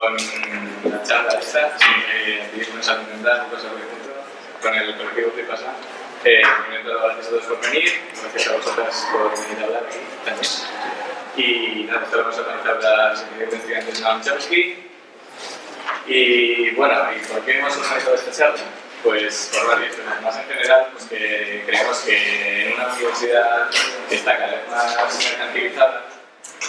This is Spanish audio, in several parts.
con la charla esta, si queréis una salud mental o cosas por ejemplo, con el colectivo que pasa. Eh, primero, gracias a todos por venir, gracias a vosotras por venir a hablar aquí también. Y nada, esto lo vamos a organizar la Secretaría de Estudiantes de Chomsky. Y bueno, ¿y por qué hemos organizado esta charla? Pues por varias cosas. Más en general, pues que creemos que en una universidad que está cada vez más mercantilizada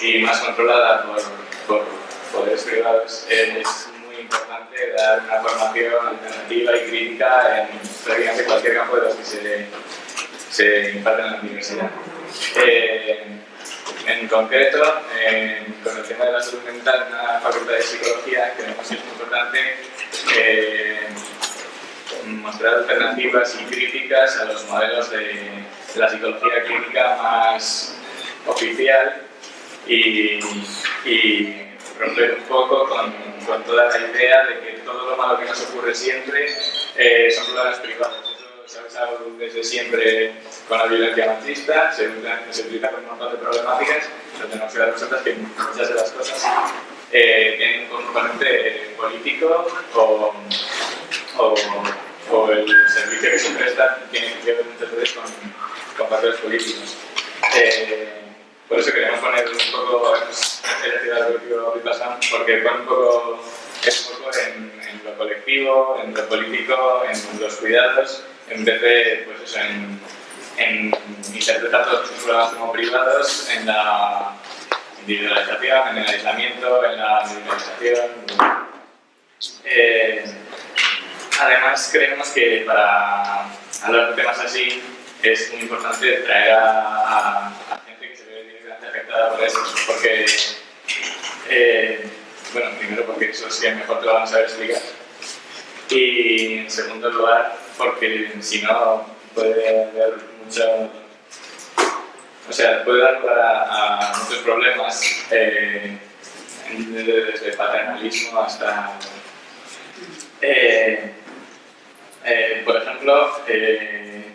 y más controlada por, por poderes privados, es muy importante dar una formación alternativa y crítica en prácticamente cualquier campo de los que se, se imparten en la universidad. Eh, en concreto, eh, con el tema de la salud mental en la Facultad de Psicología, creemos que es muy importante eh, mostrar alternativas y críticas a los modelos de la psicología clínica más oficial y romper un poco con, con, toda la idea de que todo lo malo que nos ocurre siempre eh, son problemas privados. Eso se ha usado desde siempre con la violencia machista, se, se utiliza con un montón de problemáticas, pero tenemos que dar cuenta que muchas de las cosas eh, tienen un componente político o, o, o, el servicio que se presta tiene que ver muchas veces con, con factores políticos. Eh, por eso queremos poner un poco el colectivo Vipassam, porque pone un poco, es un poco en, en, lo colectivo, en lo político, en los cuidados, en vez de pues eso, en, en interpretar todos los problemas como privados, en la individualización, en el aislamiento, en la medicalización. Eh, además, creemos que para hablar de temas así es muy importante traer a, a, a gente que se ve por eso, porque, eh, bueno, primero porque eso sí es mejor te lo van a explicar, y en segundo lugar porque si no puede haber mucho, o sea, puede dar lugar a, muchos problemas, eh, desde paternalismo hasta... Eh, por ejemplo,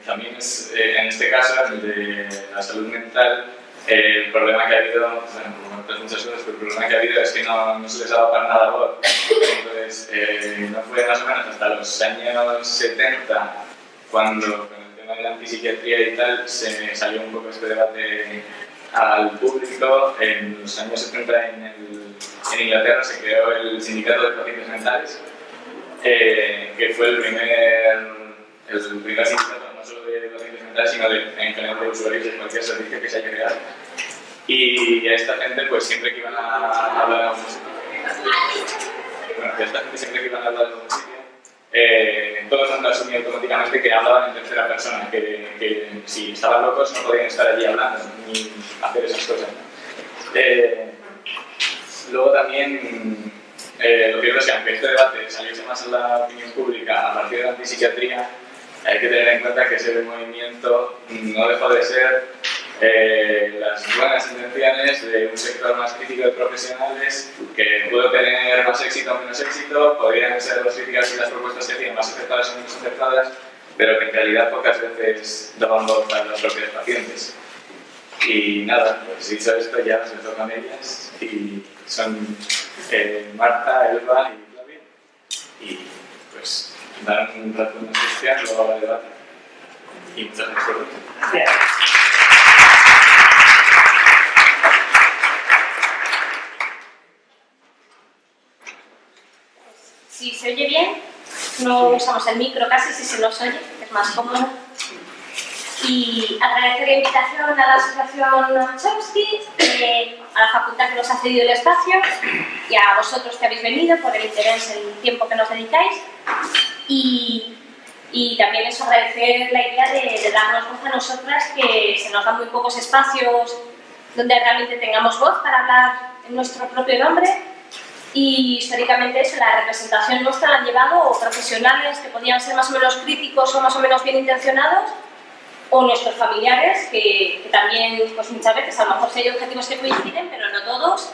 también es, en este caso, el de la salud mental, el problema que ha habido, bueno, otras muchas cosas, pero el problema que ha habido es que no, no se les ha dado para nada voz. Entonces, no fue más o menos hasta los años 70 cuando con el tema de la antipsiquiatría y tal se salió un poco este debate al público. En los años 70 en, en Inglaterra se creó el Sindicato de Pacientes Mentales, eh, que fue el primer, el solo de pacientes mentales, sino de, en general de usuarios de cualquier servicio que se haya creado. Y a esta gente, pues siempre que iban a hablar a un bueno, a esta gente siempre que iban a hablar de un sitio, eh, todos han asumido automáticamente que hablaban en tercera persona, que, que, si estaban locos no podían estar allí hablando ni hacer esas cosas. Eh, luego también eh, lo cierto es que aunque este debate saliese más en la opinión pública a partir de la antipsiquiatría, hay que tener en cuenta que ese movimiento no dejó de ser eh, las buenas intenciones de un sector más crítico de profesionales que pudo tener más éxito o menos éxito, podrían ser las críticas y las propuestas que hacían más aceptadas o menos aceptadas, pero que en realidad pocas veces daban voz a los propios pacientes. Y nada, pues dicho esto ya se tocan ellas y son eh, Marta, Elba y Flavia. Y pues dar un rato de noticia, luego habrá debate. Y muchas Gracias. Si se oye bien, no usamos el micro casi si se nos oye, es más cómodo y agradecer la invitación a la Asociación Chomsky, eh, a la facultad que nos ha cedido el espacio y a vosotros que habéis venido por el interés, el tiempo que nos dedicáis. Y, y también es agradecer la idea de, de, darnos voz a nosotras que se nos dan muy pocos espacios donde realmente tengamos voz para hablar en nuestro propio nombre. Y históricamente eso, la representación nuestra la han llevado profesionales que podían ser más o menos críticos o más o menos bien intencionados o nuestros familiares, que, que, también pues muchas veces a lo mejor hay objetivos que coinciden, pero no todos,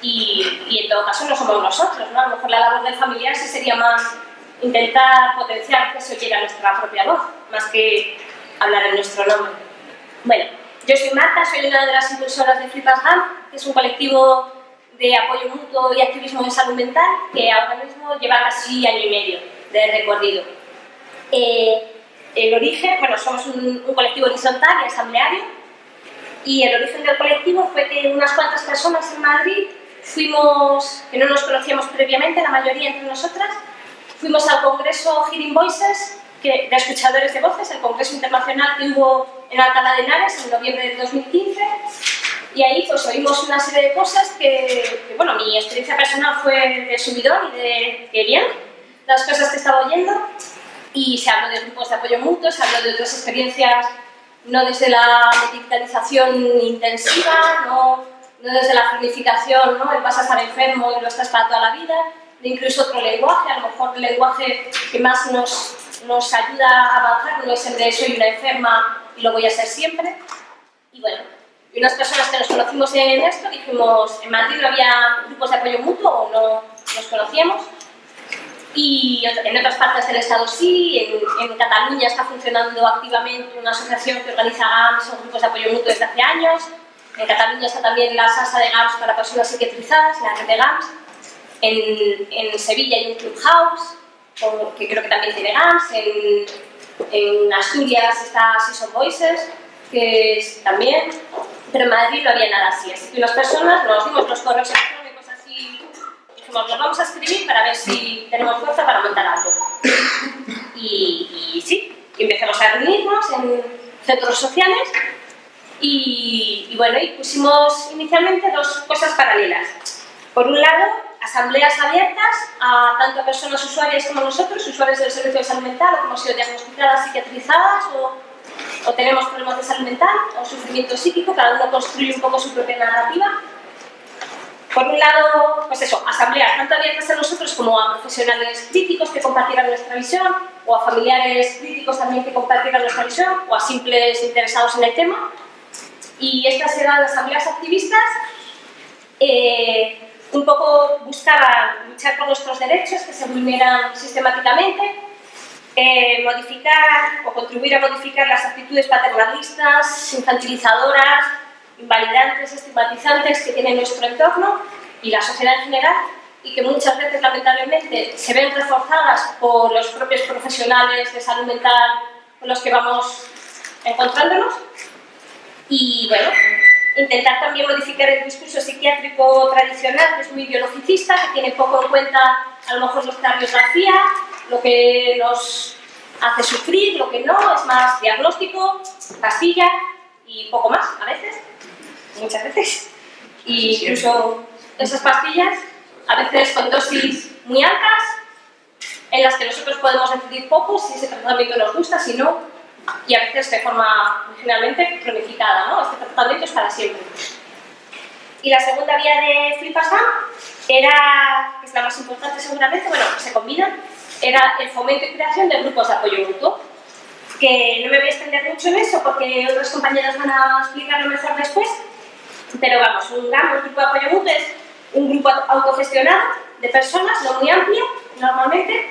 y, y, en todo caso no somos nosotros, ¿no? A lo mejor la labor del familiar sí sería más intentar potenciar que se oyera nuestra propia voz, más que hablar en nuestro nombre. Bueno, yo soy Marta, soy una de las impulsoras de Flipas Gam, que es un colectivo de apoyo mutuo y activismo en salud mental, que ahora mismo lleva casi año y medio de recorrido. Eh, el origen, bueno, somos un, colectivo horizontal y asambleario, y el origen del colectivo fue que unas cuantas personas en Madrid fuimos, que no nos conocíamos previamente, la mayoría entre nosotras, fuimos al congreso Hearing Voices, que, de escuchadores de voces, el congreso internacional que hubo en Alcalá de Henares en noviembre de 2015, y ahí pues oímos una serie de cosas que, bueno, mi experiencia personal fue de subidón y de que bien, las cosas que estaba oyendo, y se habló de grupos de apoyo mutuo, se habló de otras experiencias, no desde la medicalización intensiva, no, no desde la cronificación, ¿no? el vas a estar enfermo y lo estás para toda la vida, de incluso otro lenguaje, a lo mejor el lenguaje que más nos, nos ayuda a avanzar no es el de soy una enferma y lo voy a ser siempre. Y bueno, y unas personas que nos conocimos en esto dijimos, en Madrid no había grupos de apoyo mutuo o no nos conocíamos, y en otras partes del Estado sí, en, Cataluña está funcionando activamente una asociación que organiza GAMS o grupos de apoyo mutuo desde hace años. En Cataluña está también la SASA de GAMS para personas psiquiatrizadas, la red de GAMS. En, en Sevilla hay un Clubhouse, que creo que también tiene GAMS. En, en Asturias está Season Voices, que es también. Pero en Madrid no había nada así. Así que las personas nos dimos los correos dijimos, nos vamos a escribir para ver si tenemos fuerza para montar algo. Y, sí, empezamos a reunirnos en centros sociales y, bueno, y pusimos inicialmente dos cosas paralelas. Por un lado, asambleas abiertas a tanto a personas usuarias como nosotros, usuarios del servicio de salud mental, o que hemos sido diagnosticadas, psiquiatrizadas, o, o tenemos problemas de salud mental, o sufrimiento psíquico, cada uno construye un poco su propia narrativa por un lado, pues eso, asambleas tanto abiertas a nosotros como a profesionales críticos que compartieran nuestra visión, o a familiares críticos también que compartieran nuestra visión, o a simples interesados en el tema. Y estas eran asambleas activistas, eh, un poco buscaban luchar por nuestros derechos que se vulneran sistemáticamente, eh, modificar o contribuir a modificar las actitudes paternalistas, infantilizadoras, invalidantes, estigmatizantes que tiene nuestro entorno y la sociedad en general y que muchas veces, lamentablemente, se ven reforzadas por los propios profesionales de salud mental con los que vamos encontrándonos. Y bueno, intentar también modificar el discurso psiquiátrico tradicional, que es muy biologicista, que tiene poco en cuenta a lo mejor cambios García, lo que nos hace sufrir, lo que no, es más diagnóstico, pastilla y poco más a veces muchas veces. Y incluso esas pastillas, a veces con dosis muy altas, en las que nosotros podemos decidir poco si ese tratamiento nos gusta, si no, y a veces de forma generalmente cronificada, ¿no? Este tratamiento es para siempre. Y la segunda vía de Flipasam era, que es la más importante seguramente, bueno, se combina, era el fomento y creación de grupos de apoyo mutuo, que no me voy a extender mucho en eso porque otras compañeras van a explicarlo mejor después, pero vamos, un grupo de apoyo mutuo, es un grupo autogestionado de personas, no muy amplio, normalmente,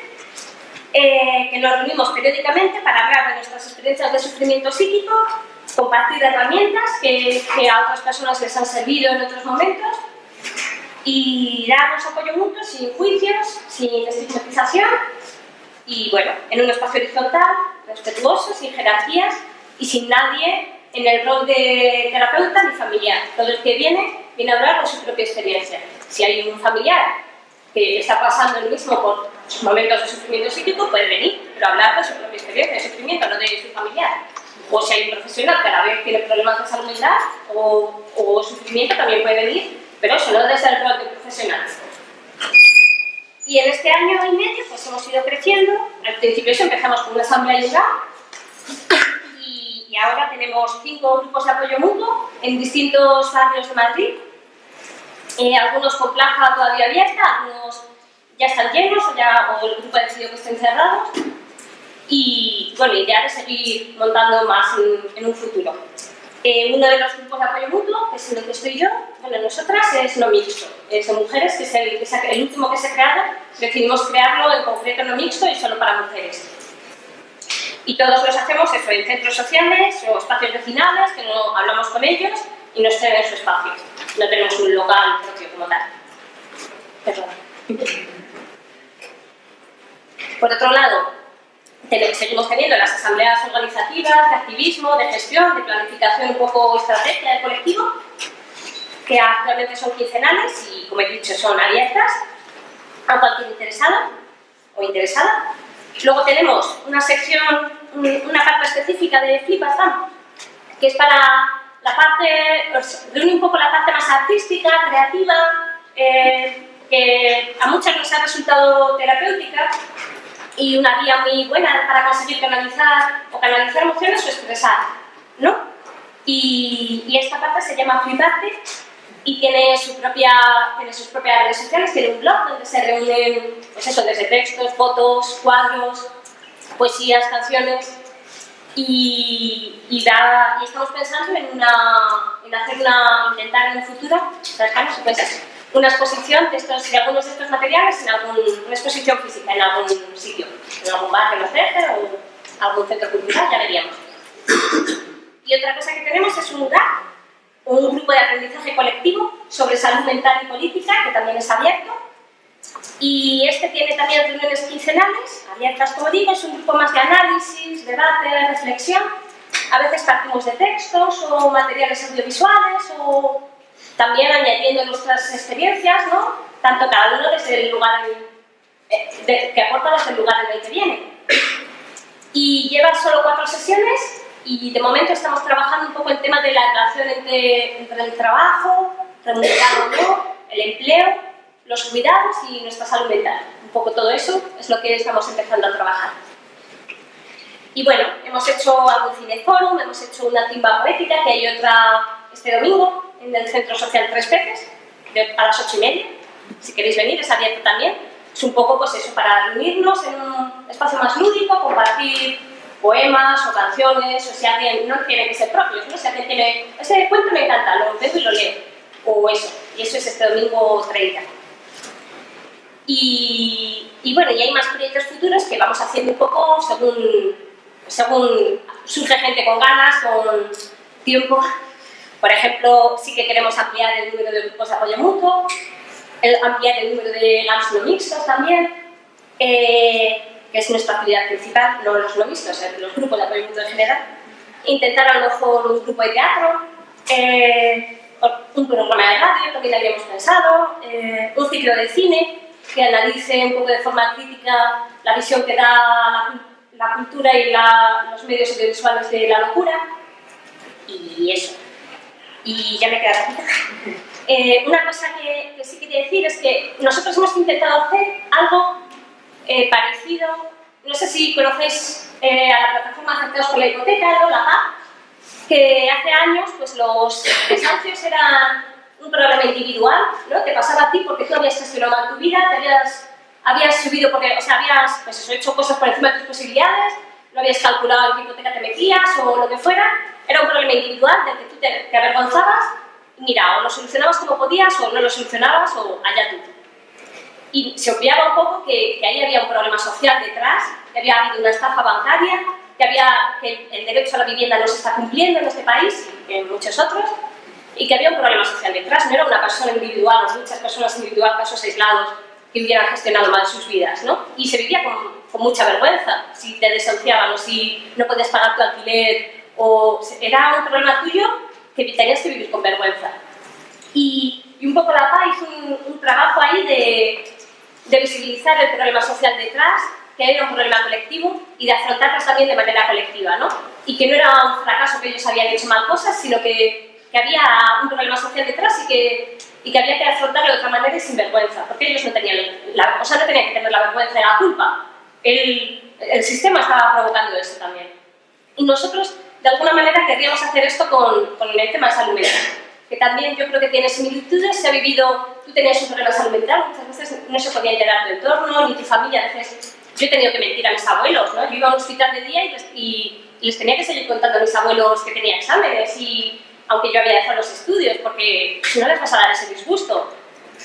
eh, que nos reunimos periódicamente para hablar de nuestras experiencias de sufrimiento psíquico, compartir herramientas que, que a otras personas les han servido en otros momentos y darnos apoyo mutuo sin juicios, sin estigmatización y bueno, en un espacio horizontal, respetuoso, sin jerarquías y sin nadie en el rol de terapeuta ni familiar. Todo el que viene, viene a hablar de su propia experiencia. Si hay un familiar que está pasando el mismo por momentos de sufrimiento psíquico, puede venir, pero hablar de su propia experiencia de sufrimiento, no de su familiar. O si hay un profesional que a la vez tiene problemas de salud mental o, o sufrimiento, también puede venir, pero eso no desde el rol de profesional. Y en este año y medio pues hemos ido creciendo. Al principio empezamos con una asamblea yoga y ahora tenemos cinco grupos de apoyo mutuo en distintos barrios de Madrid, eh, algunos con plaza todavía abierta, algunos ya están llenos o, ya, el grupo ha decidido que estén cerrados y bueno, idea de seguir montando más en, un futuro. Eh, uno de los grupos de apoyo mutuo, que es en el que estoy yo, bueno, nosotras es no mixto, es de mujeres, que es el último que se ha creado, decidimos crearlo en concreto no mixto y solo para mujeres. Y todos los hacemos eso, en centros sociales o espacios vecinales, que no hablamos con ellos y nos ceden su espacio. No tenemos un local propio como tal. Perdón. Por otro lado, seguimos teniendo las asambleas organizativas, de activismo, de gestión, de planificación un poco estrategia del colectivo, que actualmente son quincenales y, como he dicho, son abiertas a cualquier interesado o interesada. Luego tenemos una sección, una parte específica de Flipastam, que es para la parte, reúne un poco la parte más artística, creativa, eh, que a muchas nos ha resultado terapéutica y una vía muy buena para conseguir canalizar o canalizar emociones o expresar, ¿no? Y, y esta parte se llama Fliparte y tiene, su propia, tiene sus propias redes sociales, tiene un blog donde se reúnen, pues eso, desde textos, fotos, cuadros, poesías, canciones y, y, da, y estamos pensando en, una, en hacer una, intentar en un futuro, cercano, pues una exposición de, estos, de algunos de estos materiales en algún, una exposición física en algún sitio, en algún bar que nos deje o algún centro cultural, ya veríamos. Y otra cosa que tenemos es un lugar un grupo de aprendizaje colectivo sobre salud mental y política, que también es abierto. Y este tiene también reuniones quincenales, abiertas como digo, es un grupo más de análisis, debate, reflexión. A veces partimos de textos o materiales audiovisuales o también añadiendo nuestras experiencias, ¿no? Tanto cada uno desde el lugar eh, que aporta desde el lugar en el que viene. Y lleva solo cuatro sesiones y de momento estamos trabajando un poco el tema de la relación entre, entre el trabajo, remunerado o no, el empleo, los cuidados y nuestra salud mental. Un poco todo eso es lo que estamos empezando a trabajar. Y bueno, hemos hecho algún cineforum, hemos hecho una timba poética, que hay otra este domingo en el Centro Social Tres Peces, a las ocho y media. Si queréis venir, es abierto también. Es un poco pues eso, para reunirnos en un espacio más lúdico, compartir poemas o canciones, o si alguien, no tiene que ser propios, ¿no? si alguien tiene, ese cuento me encanta, lo veo y lo leo, o eso, y eso es este domingo 30. Y, bueno, y hay más proyectos futuros que vamos haciendo un poco según, surge gente con ganas, con tiempo. Por ejemplo, sí que queremos ampliar el número de grupos de apoyo mutuo, el, ampliar el número de labs no mixtos también, eh, que es nuestra actividad principal, no los no vistos, los grupos de apoyo en general. Intentar a lo mejor un grupo de teatro, eh, un programa de radio, también habíamos pensado, eh, un ciclo de cine que analice un poco de forma crítica la visión que da la, cultura y los medios audiovisuales de la locura. Y eso. Y ya me queda ratita. Eh, una cosa que, que sí quería decir es que nosotros hemos intentado hacer algo eh, parecido, no sé si conocéis eh, a la plataforma Afectados por la Hipoteca, ¿no? la PAP, que hace años pues, los desahucios eran un problema individual, ¿no? te pasaba a ti porque tú habías gestionado tu vida, te habías, habías subido porque, o sea, habías pues hecho cosas por encima de tus posibilidades, no habías calculado en qué hipoteca te metías o lo que fuera, era un problema individual del que tú te, te avergonzabas y mira, o lo solucionabas como podías o no lo solucionabas o allá tú y se obviaba un poco que, ahí había un problema social detrás, que había habido una estafa bancaria, que, había, que el derecho a la vivienda no se está cumpliendo en este país y en muchos otros, y que había un problema social detrás, no era una persona individual muchas personas individuales, casos aislados, que hubieran gestionado mal sus vidas, ¿no? Y se vivía con, con mucha vergüenza, si te desahuciaban o si no podías pagar tu alquiler, o era un problema tuyo que tenías que vivir con vergüenza. Y, y un poco la PA hizo un, un trabajo ahí de, de visibilizar el problema social detrás, que era un problema colectivo y de afrontarlos también de manera colectiva, ¿no? Y que no era un fracaso que ellos habían hecho mal cosas, sino que, que había un problema social detrás y que, y que había que afrontarlo de otra manera y sin vergüenza, porque ellos no tenían, la, o sea, no tenían que tener la vergüenza de la culpa. El, el sistema estaba provocando eso también. Y nosotros, de alguna manera, querríamos hacer esto con, con el tema de salud mental que también yo creo que tiene similitudes. Se ha vivido, tú tenías un problema salud mental, muchas veces no se podía enterar tu entorno, ni tu familia. A veces yo he tenido que mentir a mis abuelos, ¿no? Yo iba a un hospital de día y les, y, les tenía que seguir contando a mis abuelos que tenía exámenes, y, aunque yo había dejado los estudios, porque si no les vas a dar ese disgusto.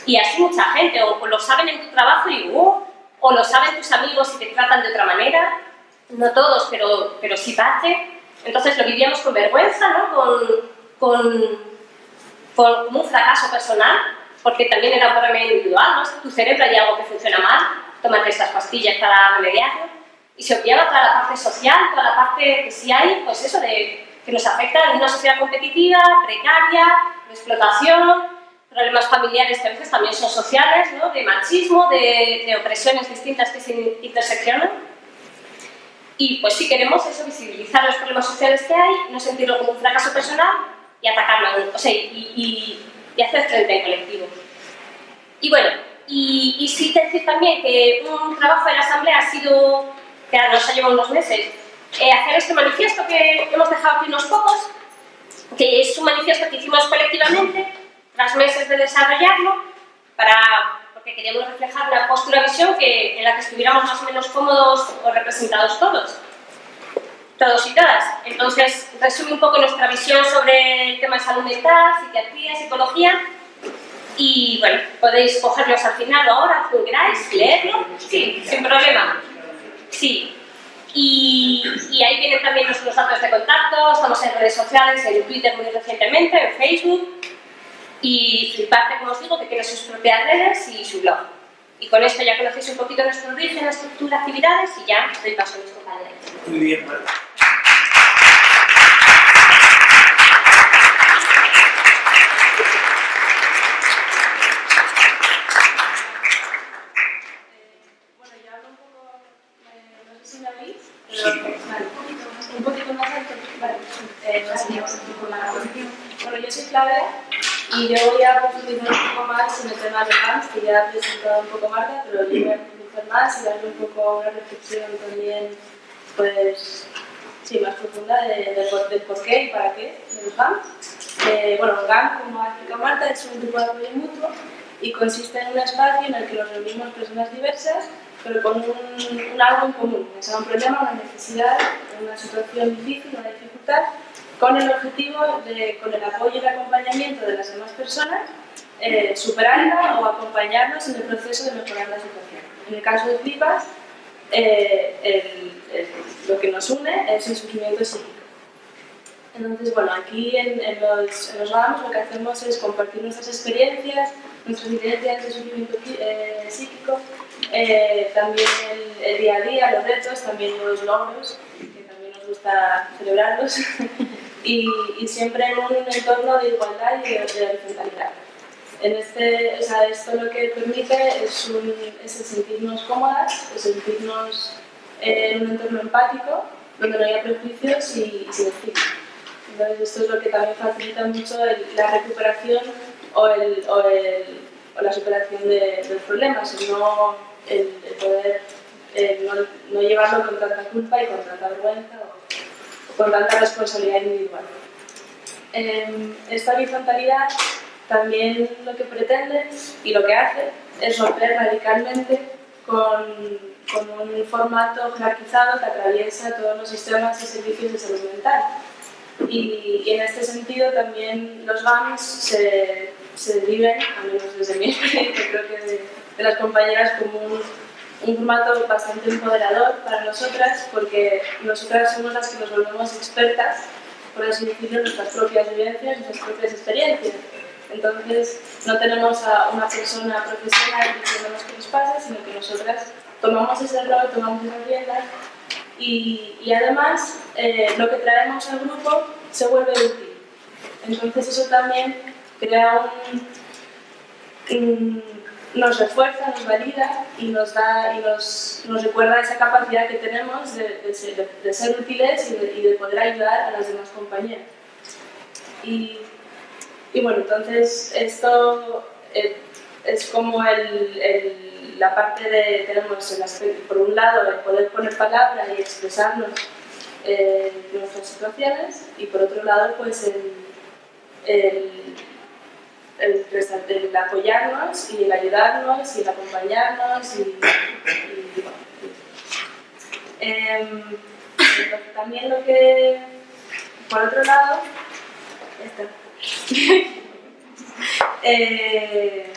Y así mucha gente, o, lo saben en tu trabajo y uh, o lo saben tus amigos y te tratan de otra manera. No todos, pero, pero sí parte. Entonces lo vivíamos con vergüenza, ¿no? con, con como un fracaso personal, porque también era un problema individual, ¿no? Tu cerebro hay algo que funciona mal, tómate estas pastillas para remediarlo, y se obviaba toda la parte social, toda la parte que sí hay, pues eso, de, que nos afecta en una sociedad competitiva, precaria, de explotación, problemas familiares que a veces también son sociales, ¿no? de machismo, de, de opresiones distintas que se interseccionan. Y pues sí queremos eso, visibilizar los problemas sociales que hay, no sentirlo como un fracaso personal y atacarlo, o sea, y, y, hacer frente en colectivo. Y bueno, y, y sí decir también que un trabajo de la Asamblea ha sido, que nos ha llevado unos meses, eh, hacer este manifiesto que hemos dejado aquí unos pocos, que es un manifiesto que hicimos colectivamente, tras meses de desarrollarlo, para, porque queríamos reflejar una postura visión que, en la que estuviéramos más o menos cómodos o representados todos todos y todas. Entonces, resume un poco nuestra visión sobre el tema de salud mental, psiquiatría, psicología. Y bueno, podéis cogerlos al final o ahora, como queráis, leerlo. Sí, sin problema. Sí. Y, y, ahí vienen también nuestros datos de contacto, estamos en redes sociales, en Twitter muy recientemente, en Facebook. Y parte, como os digo, que tiene sus propias redes y su blog. Y con esto ya conocéis un poquito nuestro origen, estructura, actividades y ya doy paso a mis compañeros. Muy bien, Marta. un poquito más alto. Vale, eh, Bueno, yo soy Claudia y yo voy a profundizar un poco más en el tema de fans, que ya ha presentado un poco Marta, pero yo voy a profundizar más y darle un poco una reflexión también, pues, sí, más profunda de, de, del por qué y para qué de los GAMs. Eh, bueno, GAM, como ha explicado Marta, es un grupo de apoyo mutuo y consiste en un espacio en el que nos reunimos personas diversas pero con un, un algo en común, o sea, un problema, una necesidad, una situación difícil, una dificultad, con el objetivo de, con el apoyo y el acompañamiento de las demás personas, eh, superarla o acompañarnos en el proceso de mejorar la situación. En el caso de FLIPAS, eh, lo que nos une es el sufrimiento psíquico. Entonces, bueno, aquí en, en los, en los GAMS lo que hacemos es compartir nuestras experiencias, nuestras vivencias de sufrimiento eh, psíquico, eh, también el, el, día a día, los retos, también los logros, que también nos gusta celebrarlos, y, y, siempre en un entorno de igualdad y de, de horizontalidad. En este, o sea, esto lo que permite es, un, es el sentirnos cómodas, el sentirnos en un entorno empático, donde no haya prejuicios y, y sin. Entonces esto es lo que también facilita mucho el, la recuperación o, el, o, el, o la superación de, del problema, sino el, el poder no, no, llevarlo con tanta culpa y con tanta vergüenza con tanta responsabilidad individual. Eh, esta horizontalidad también lo que pretende y lo que hace es romper radicalmente con, con un formato jerarquizado que atraviesa todos los sistemas y servicios de salud mental. Y, y, en este sentido también los GAMS se, se viven, al menos desde mi experiencia, creo que de, de las compañeras, como un, un, formato bastante empoderador para nosotras, porque nosotras somos las que nos volvemos expertas, por así decirlo, en nuestras propias vivencias, nuestras propias experiencias. Entonces, no tenemos a una persona profesional diciéndonos qué nos pasa, sino que nosotras tomamos ese rol, tomamos esas riendas y, y además eh, lo que traemos al grupo se vuelve útil. Entonces eso también crea un, un, nos refuerza, nos valida y nos, da, y nos, nos recuerda esa capacidad que tenemos de, de, ser, de ser, útiles y de, y de, poder ayudar a las demás compañeras. Y, y bueno, entonces esto eh, es como el, el, la parte de, tenemos el aspecto, por un lado, el poder poner palabras y expresarnos eh, nuestras situaciones y por otro lado, pues el, el, el, apoyarnos y el ayudarnos y el acompañarnos y, eh, también lo que, por otro lado, eh,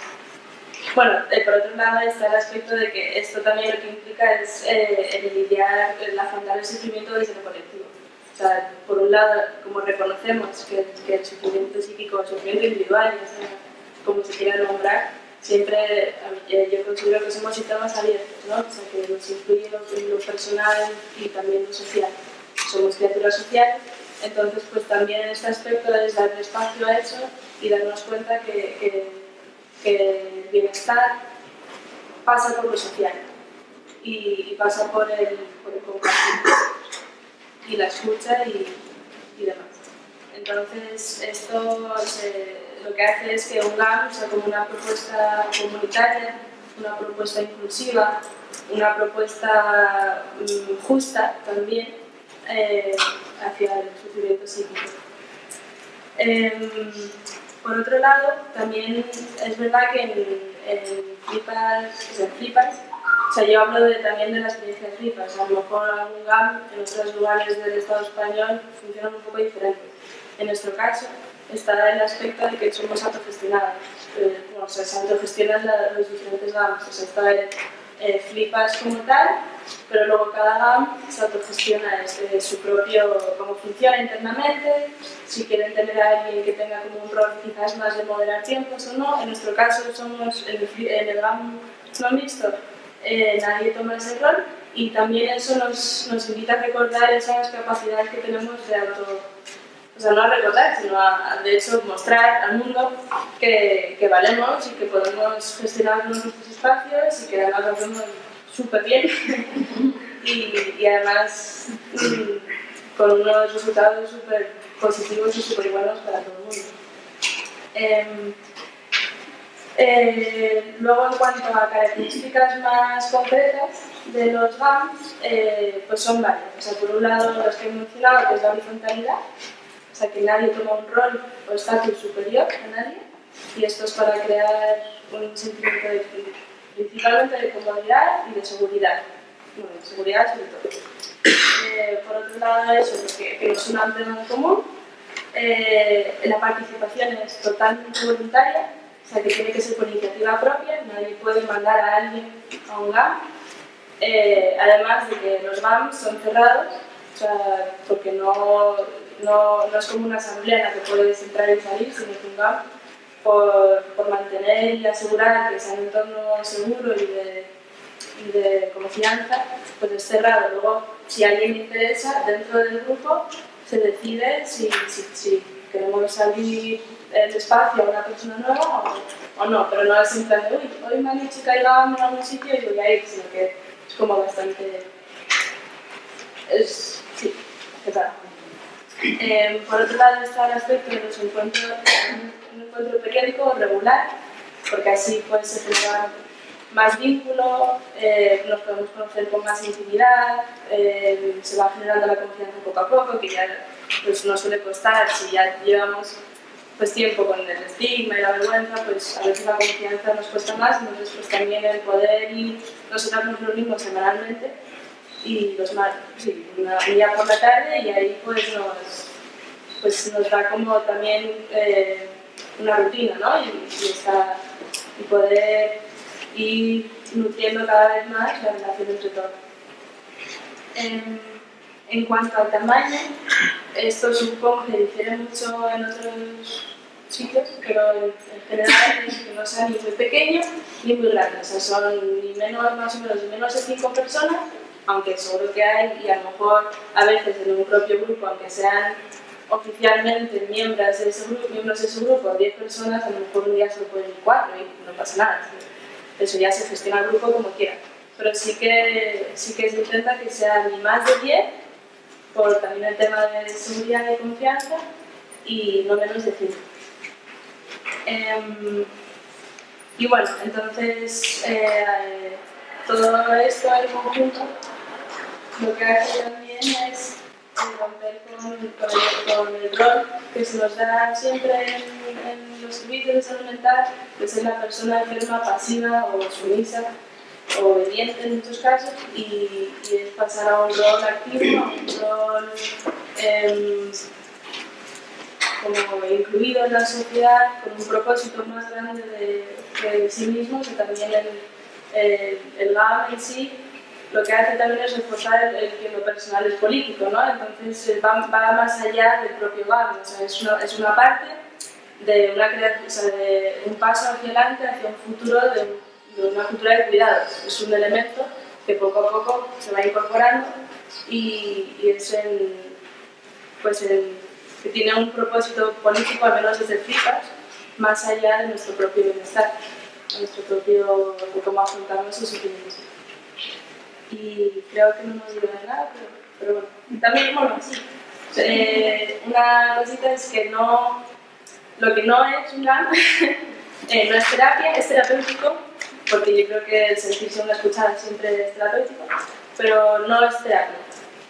bueno, eh, por otro lado está el aspecto de que esto también lo que implica es eh, el lidiar, el afrontar el sufrimiento desde lo colectivo. Por un lado, como reconocemos que, el sufrimiento psíquico, el sufrimiento individual, como se quiera nombrar, siempre eh, yo considero que somos sistemas abiertos, ¿no? o sea, que nos incluye lo, lo personal y también lo social. Somos criaturas sociales, entonces pues también este aspecto es dar espacio a eso y darnos cuenta que, el bienestar pasa por lo social y, y pasa por el, por el compartir y la escucha y, y demás. Entonces, esto lo que hace es que UNGAM sea como una propuesta comunitaria, una propuesta inclusiva, una propuesta mm, justa también eh, hacia el sufrimiento psíquico. Eh, por otro lado, también es verdad que en, en o sea, Flipas, o sea, yo hablo de, también de la experiencia de Flipas, a lo mejor algún GAM en otros lugares del Estado español funcionan un poco diferente. En nuestro caso, está el aspecto de que somos autogestionados. Eh, o sea, se autogestionan los diferentes GAMs. O sea, está el eh, Flipas como tal, pero luego cada GAM se autogestiona este, su propio, cómo funciona internamente, si quieren tener a alguien que tenga como un rol quizás más de moderar tiempos o no. En nuestro caso somos en el, en el GAM no mixto, eh, nadie toma ese rol y también eso nos, nos invita a recordar esas capacidades que tenemos de auto o sea, no a recordar, sino a, de hecho, mostrar al mundo que, que, valemos y que podemos gestionar nuestros espacios y que además lo hacemos súper bien y, y, además mm, con unos resultados súper positivos y súper buenos para todo el mundo. Eh, eh, luego, en cuanto a características más concretas de los GAMs, eh, pues son varias. O sea, por un lado, los que he mencionado, que es la horizontalidad, o sea, que nadie toma un rol o estatus superior a nadie, y esto es para crear un sentimiento de, principalmente de comodidad y de seguridad. Bueno, de seguridad sobre todo. Eh, por otro lado, eso, que, que es un tema en común. Eh, la participación es totalmente voluntaria, o sea, que tiene que ser por iniciativa propia, nadie puede mandar a alguien a un GAM. Eh, además de que los GAM son cerrados, o sea, porque no no, no, es como una asamblea en la que puedes entrar y salir, sino que un GAM, por, por, mantener y asegurar que sea un entorno seguro y de, y de confianza, pues es cerrado. Luego, si alguien interesa, dentro del grupo se decide si, si, si queremos salir el espacio a una persona nueva o, o, no, pero no es en plan de, uy, hoy me han dicho que GAM en algún sitio y voy a ir, sino que es como bastante... Es, sí, ¿qué tal? Eh, por otro lado está el aspecto de los encuentros, un encuentro periódico regular, porque así pues, se genera más vínculo, eh, nos podemos conocer con más intimidad, eh, se va generando la confianza poco a poco, que ya pues, no suele costar, si ya llevamos pues, tiempo con el estigma y la vergüenza, pues a veces la confianza nos cuesta más, entonces pues también el poder ir, nosotros nos reunimos semanalmente, y los sí, una día por la tarde y ahí pues nos, pues nos da como también eh, una rutina, ¿no? Y, y, y poder ir nutriendo cada vez más la relación entre todos. En, en cuanto al tamaño, esto supongo que difiere mucho en otros sitios, pero en, general es que no sea ni muy pequeño ni muy grande, o sea, son ni menos, más o menos, menos de 5 personas aunque seguro que hay, y a lo mejor a veces en un propio grupo, aunque sean oficialmente miembros de ese grupo, miembros de ese grupo, 10 personas, a lo mejor un día solo pueden ir 4 y no pasa nada. Eso ya se gestiona el grupo como quiera. Pero sí que, sí que se intenta que sea ni más de 10, por también el tema de seguridad y confianza, y no menos de 5. Eh, y bueno, entonces eh, todo esto en conjunto lo que hace también es romper con, el rol que se nos da siempre en, los servicios de salud mental, de ser la persona enferma pasiva o sumisa obediente en muchos casos y, es pasar a un rol activo, a un rol eh, como incluido en la sociedad con un propósito más grande de, sí mismo que también el, el, el GAM en sí lo que hace también es reforzar el, que lo personal es político, ¿no? Entonces eh, va, va, más allá del propio GAM, o sea, es, una, es una parte de, una, de un paso hacia adelante, hacia un futuro de, una cultura de cuidados. Es un elemento que poco a poco se va incorporando y, es el, pues el, que tiene un propósito político, al menos desde FIPAS, más allá de nuestro propio bienestar, nuestro propio, de cómo afrontamos esos sentimientos. Y creo que no nos digo de nada, pero, pero bueno. También, bueno, sí. Eh, una cosita es que no, lo que no es un GAN eh, no es terapia, es terapéutico, porque yo creo que el sentirse una escuchada siempre es terapéutico, pero no es terapia.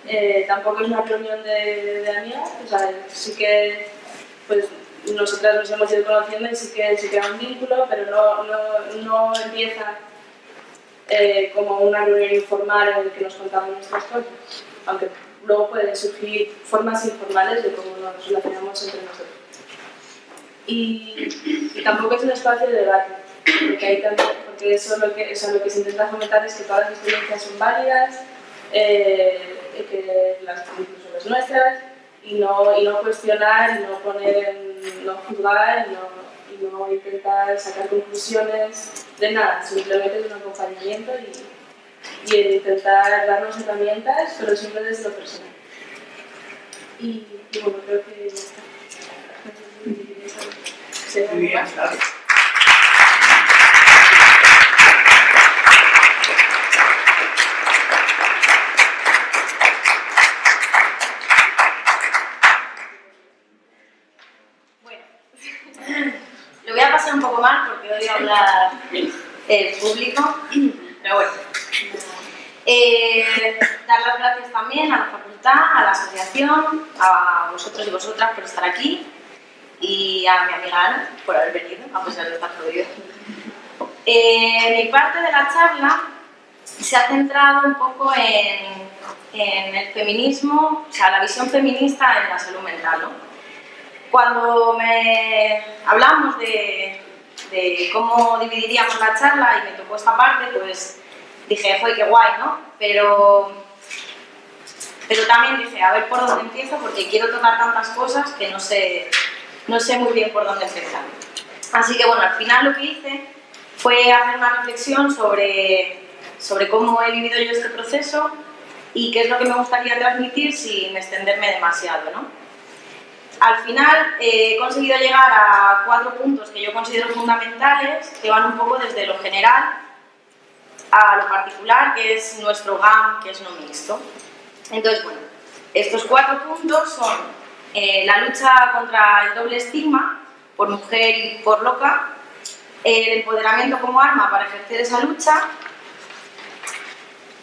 Eh, tampoco es una reunión de, de amigas, o sea, sí que pues, nosotras nos hemos ido conociendo y sí que se crea un vínculo, pero no, no, no empieza eh, como una reunión informal en la que nos contamos nuestras cosas, aunque luego pueden surgir formas informales de cómo nos relacionamos entre nosotros. Y, tampoco es un espacio de debate, hay también, porque eso, lo que, eso lo que se intenta fomentar es que todas las experiencias son válidas, eh, que las incluso las nuestras, y no, y no cuestionar, y no poner no juzgar, y no, y no intentar sacar conclusiones de nada, simplemente de un acompañamiento y, y intentar darnos herramientas, pero siempre desde lo personal. Y, y bueno, creo que ya está. Muy bien, un poco mal el público, pero bueno. Eh, dar las gracias también a la facultad, a la asociación, a vosotros y vosotras por estar aquí y a mi amiga Ana por haber venido, a pesar de estar jodido. Eh, mi parte de la charla se ha centrado un poco en, en el feminismo, o sea, la visión feminista en la salud mental. ¿no? Cuando me hablamos de, cómo dividiríamos la charla y me tocó esta parte, pues dije, ¡joder, qué guay, ¿no? Pero, pero también dije, a ver por dónde empiezo, porque quiero tocar tantas cosas que no sé, no sé muy bien por dónde empezar. Así que bueno, al final lo que hice fue hacer una reflexión sobre, sobre cómo he vivido yo este proceso y qué es lo que me gustaría transmitir sin extenderme demasiado, ¿no? Al final eh, he conseguido llegar a cuatro puntos que yo considero fundamentales, que van un poco desde lo general a lo particular, que es nuestro GAM, que es no mixto. Entonces, bueno, estos cuatro puntos son eh, la lucha contra el doble estigma, por mujer y por loca, el empoderamiento como arma para ejercer esa lucha,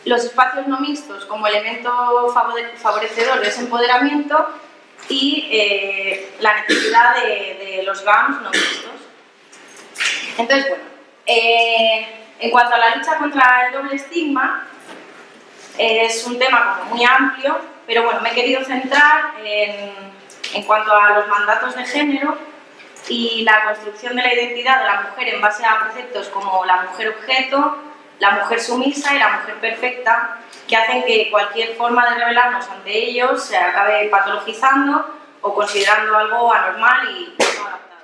los espacios no mixtos como elemento favorecedor de ese empoderamiento y eh, la necesidad de, los GAMs no mixtos. Entonces, bueno, eh, en cuanto a la lucha contra el doble estigma, es un tema como muy amplio, pero bueno, me he querido centrar en, en cuanto a los mandatos de género y la construcción de la identidad de la mujer en base a preceptos como la mujer objeto, la mujer sumisa y la mujer perfecta, que hacen que cualquier forma de revelarnos ante ellos se acabe patologizando o considerando algo anormal y no adaptado.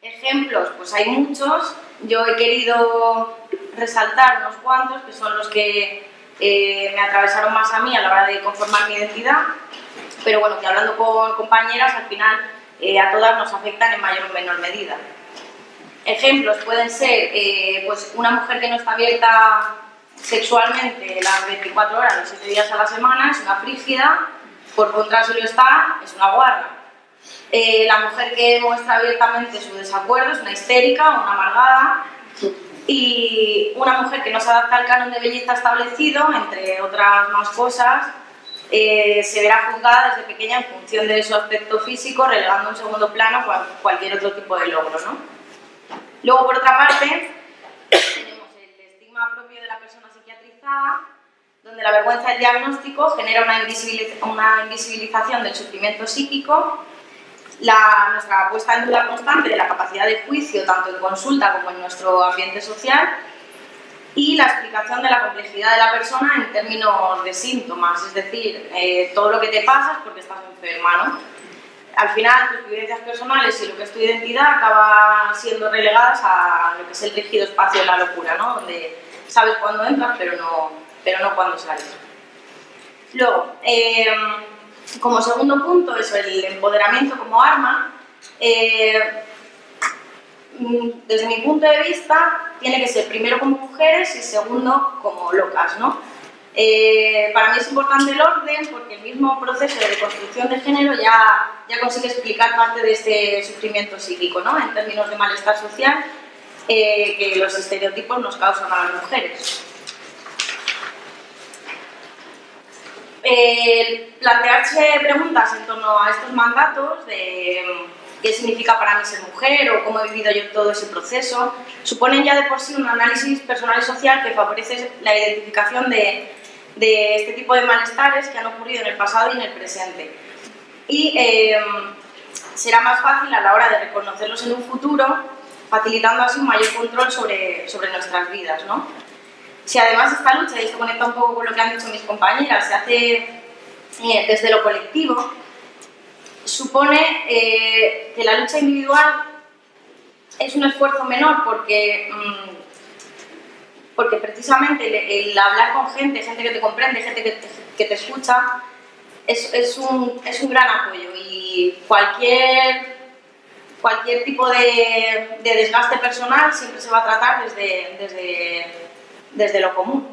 Ejemplos, pues hay muchos. Yo he querido resaltar unos cuantos, que son los que eh, me atravesaron más a mí a la hora de conformar mi identidad, pero bueno, que hablando con compañeras, al final eh, a todas nos afectan en mayor o menor medida. Ejemplos pueden ser eh, pues una mujer que no está abierta sexualmente las 24 horas, los 7 días a la semana, es una frígida, por contra si lo está, es una guarda. Eh, la mujer que muestra abiertamente su desacuerdo es una histérica, una amargada, y una mujer que no se adapta al canon de belleza establecido, entre otras más cosas, eh, se verá juzgada desde pequeña en función de su aspecto físico, relegando en segundo plano cualquier otro tipo de logro. ¿no? Luego, por otra parte, propio de la persona psiquiatrizada, donde la vergüenza del diagnóstico genera una, una invisibilización del sufrimiento psíquico, la, nuestra puesta en duda constante de la capacidad de juicio, tanto en consulta como en nuestro ambiente social, y la explicación de la complejidad de la persona en términos de síntomas, es decir, eh, todo lo que te pasa es porque estás enferma, ¿no? Al final tus vivencias personales y lo que es tu identidad acaban siendo relegadas a lo que es el rígido espacio de la locura, ¿no? donde sabes cuándo entras pero no, pero no cuándo sales. Luego, eh, como segundo punto, es el empoderamiento como arma. Eh, mm, desde mi punto de vista, tiene que ser primero como mujeres y segundo como locas, ¿no? Eh, para mí es importante el orden porque el mismo proceso de construcción de género ya, ya consigue explicar parte de este sufrimiento psíquico, ¿no? En términos de malestar social que los estereotipos nos causan a las mujeres. Eh, plantearse preguntas en torno a estos mandatos de mm, qué significa para mí ser mujer o cómo he vivido yo todo ese proceso, suponen ya de por sí un análisis personal y social que favorece la identificación de, de este tipo de malestares que han ocurrido en el pasado y en el presente. Y eh, será más fácil a la hora de reconocerlos en un futuro, facilitando así un mayor control sobre, sobre nuestras vidas. ¿no? Si además esta lucha, y esto conecta un poco con lo que han dicho mis compañeras, se hace eh, desde lo colectivo, supone eh, que la lucha individual es un esfuerzo menor porque, mm, porque precisamente el, hablar con gente, gente que te comprende, gente que te, que te escucha, es, es, un, es, un, gran apoyo y cualquier, cualquier tipo de, de, desgaste personal siempre se va a tratar desde, desde desde lo común.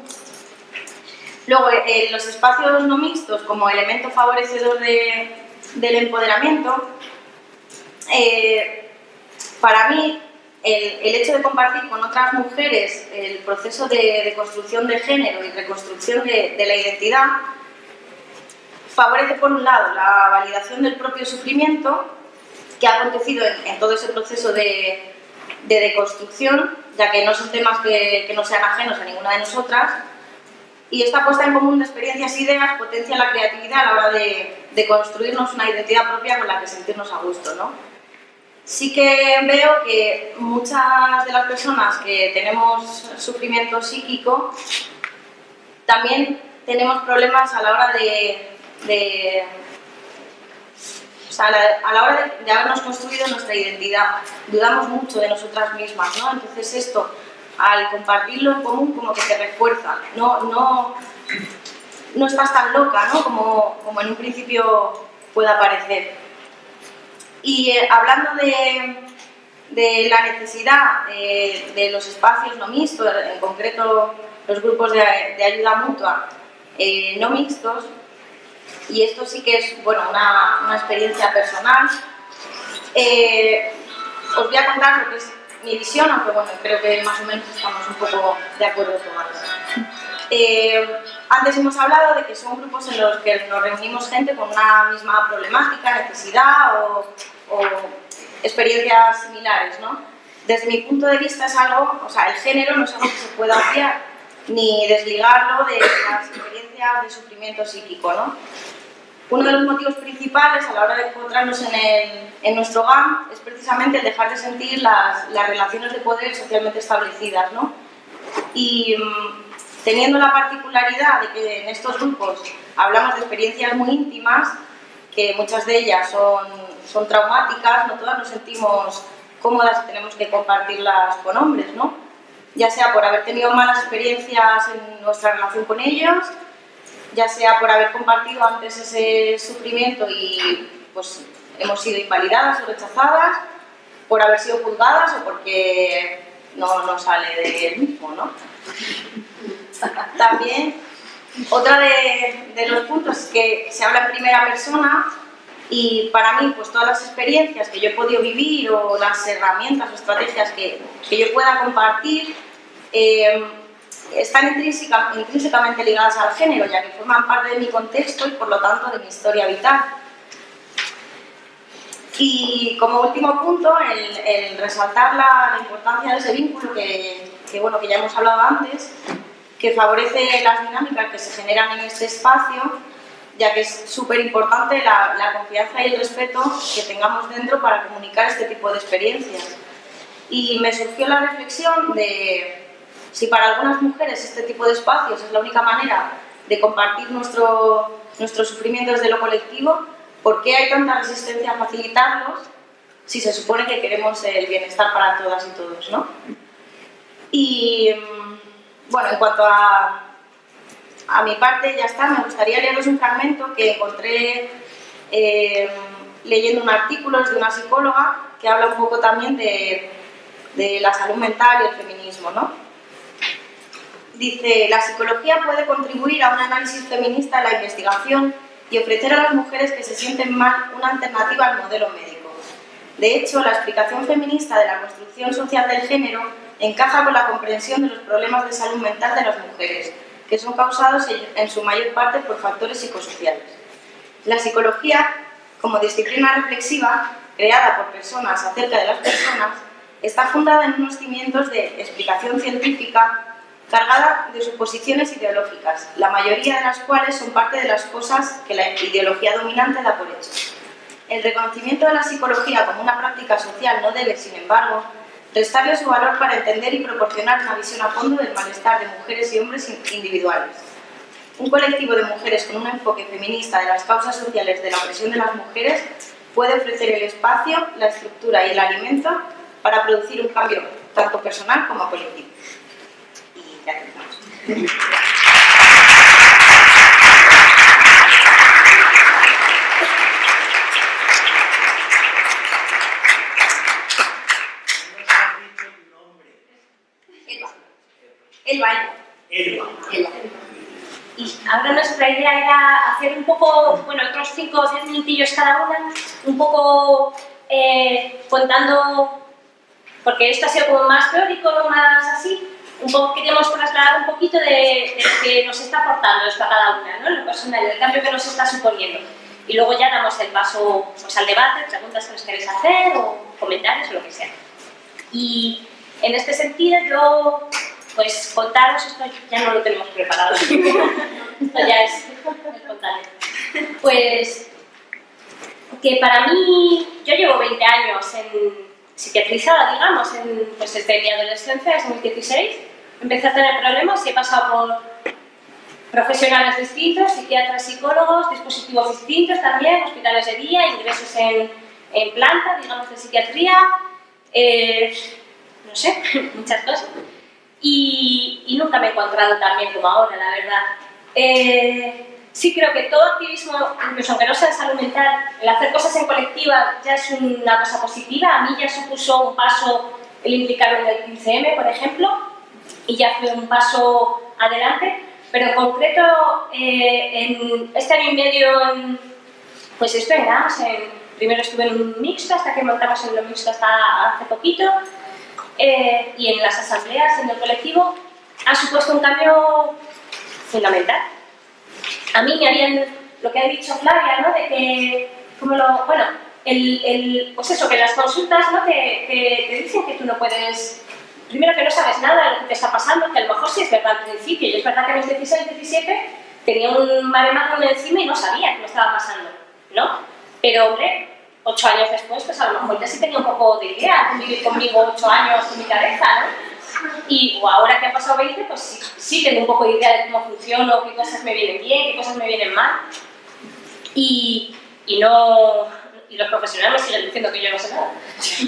Luego, eh, los espacios no mixtos como elemento favorecedor del empoderamiento, eh, para mí el, hecho de compartir con otras mujeres el proceso de, construcción de género y reconstrucción de, la identidad favorece por un lado la validación del propio sufrimiento que ha acontecido en todo ese proceso de, de deconstrucción, ya que no son temas que, no sean ajenos a ninguna de nosotras, y esta puesta en común de experiencias e ideas potencia la creatividad a la hora de, construirnos una identidad propia con la que sentirnos a gusto. ¿no? Sí que veo que muchas de las personas que tenemos sufrimiento psíquico también tenemos problemas a la hora de a la hora de, habernos construido nuestra identidad, dudamos mucho de nosotras mismas, ¿no? Entonces esto, al compartirlo en común, como que te refuerza, no, no, no estás tan loca, ¿no? Como en un principio pueda parecer. Y eh, hablando de, la necesidad de, los espacios no mixtos, en concreto los grupos de, ayuda mutua eh, no mixtos, y esto sí que es bueno, una, experiencia personal. Eh, os voy a contar lo que es mi visión, aunque bueno, creo que más o menos estamos un poco de acuerdo con eh, antes hemos hablado de que son grupos en los que nos reunimos gente con una misma problemática, necesidad o, o experiencias similares, ¿no? Desde mi punto de vista es algo, o sea, el género no es algo que se pueda obviar, ni desligarlo de las experiencias de sufrimiento psíquico, ¿no? Uno de los motivos principales a la hora de encontrarnos en, nuestro GAM es precisamente el dejar de sentir las, relaciones de poder socialmente establecidas. ¿no? Y mm, teniendo la particularidad de que en estos grupos hablamos de experiencias muy íntimas, que muchas de ellas son, son traumáticas, no todas nos sentimos cómodas y tenemos que compartirlas con hombres, ¿no? ya sea por haber tenido malas experiencias en nuestra relación con ellos, ya sea por haber compartido antes ese sufrimiento y pues hemos sido invalidadas o rechazadas, por haber sido juzgadas o porque no nos sale del mismo, ¿no? También, otra de, los puntos es que se habla en primera persona y para mí, pues todas las experiencias que yo he podido vivir o las herramientas o estrategias que, que yo pueda compartir, eh, están intrínsecamente ligadas al género, ya que forman parte de mi contexto y por lo tanto de mi historia vital. Y como último punto, el, resaltar la, importancia de ese vínculo que, bueno, que ya hemos hablado antes, que favorece las dinámicas que se generan en este espacio, ya que es súper importante la, confianza y el respeto que tengamos dentro para comunicar este tipo de experiencias. Y me surgió la reflexión de si para algunas mujeres este tipo de espacios es la única manera de compartir nuestro, nuestro sufrimiento desde lo colectivo, ¿Por qué hay tanta resistencia a facilitarlos si se supone que queremos el bienestar para todas y todos, ¿no? Y mm, bueno, en cuanto a, a mi parte, ya está, me gustaría leeros un fragmento que encontré eh, leyendo un artículo de una psicóloga que habla un poco también de, de la salud mental y el feminismo, ¿no? Dice, la psicología puede contribuir a un análisis feminista en la investigación y ofrecer a las mujeres que se sienten mal una alternativa al modelo médico. De hecho, la explicación feminista de la construcción social del género encaja con la comprensión de los problemas de salud mental de las mujeres, que son causados en su mayor parte por factores psicosociales. La psicología, como disciplina reflexiva, creada por personas acerca de las personas, está fundada en unos cimientos de explicación científica cargada de suposiciones ideológicas, la mayoría de las cuales son parte de las cosas que la ideología dominante da por hecho. El reconocimiento de la psicología como una práctica social no debe, sin embargo, restarle su valor para entender y proporcionar una visión a fondo del malestar de mujeres y hombres individuales. Un colectivo de mujeres con un enfoque feminista de las causas sociales de la opresión de las mujeres puede ofrecer el espacio, la estructura y el alimento para producir un cambio tanto personal como colectivo. El baile. Elba. Y ahora nuestra idea era hacer un poco, bueno, otros 5 o 10 minutillos cada una, un poco eh, contando, porque esto ha sido como más teórico, más así, un poco queríamos trasladar un poquito de, de, lo que nos está aportando esto a cada una, ¿no? lo personal, el cambio que nos está suponiendo. Y luego ya damos el paso pues, al debate, preguntas que nos queréis hacer o comentarios o lo que sea. Y en este sentido yo, pues contaros, esto ya no lo tenemos preparado, esto ya es espontáneo. Pues que para mí, yo llevo 20 años en psiquiatrizada, digamos, en, pues desde mi adolescencia, desde 2016, empecé a tener problemas y he pasado por profesionales distintos, psiquiatras, psicólogos, dispositivos distintos también, hospitales de día, ingresos en, en planta, digamos, de psiquiatría, eh, no sé, muchas cosas. Y, y, nunca me he encontrado tan bien como ahora, la verdad. Eh, sí creo que todo activismo, incluso aunque no sea de salud mental, el hacer cosas en colectiva ya es una cosa positiva. A mí ya supuso un paso el implicarme en el 15M, por ejemplo, y ya fue un paso adelante. Pero en concreto, eh, en este año y medio, en, pues esto en primero estuve en un mixto, hasta que montamos en lo mixto hasta hace poquito, eh, y en las asambleas, en el colectivo, ha supuesto un cambio fundamental a mí me habían, lo que ha dicho Flavia, ¿no? De que, como lo, bueno, el, el, pues eso, que las consultas ¿no? te, te, te, dicen que tú no puedes, primero que no sabes nada de lo que te está pasando, que a lo mejor sí es verdad al principio, y es verdad que a mis 16, 17 tenía un maremano encima y no sabía qué me estaba pasando, ¿no? Pero, hombre, ocho años después, pues a lo mejor ya sí tenía un poco de idea, vivir conmigo ocho años en mi cabeza, ¿no? Y o ahora que han pasado 20, pues sí, sí, tengo un poco de idea de cómo funciono, qué cosas me vienen bien, qué cosas me vienen mal. Y, y no, y los profesionales me siguen diciendo que yo no sé nada.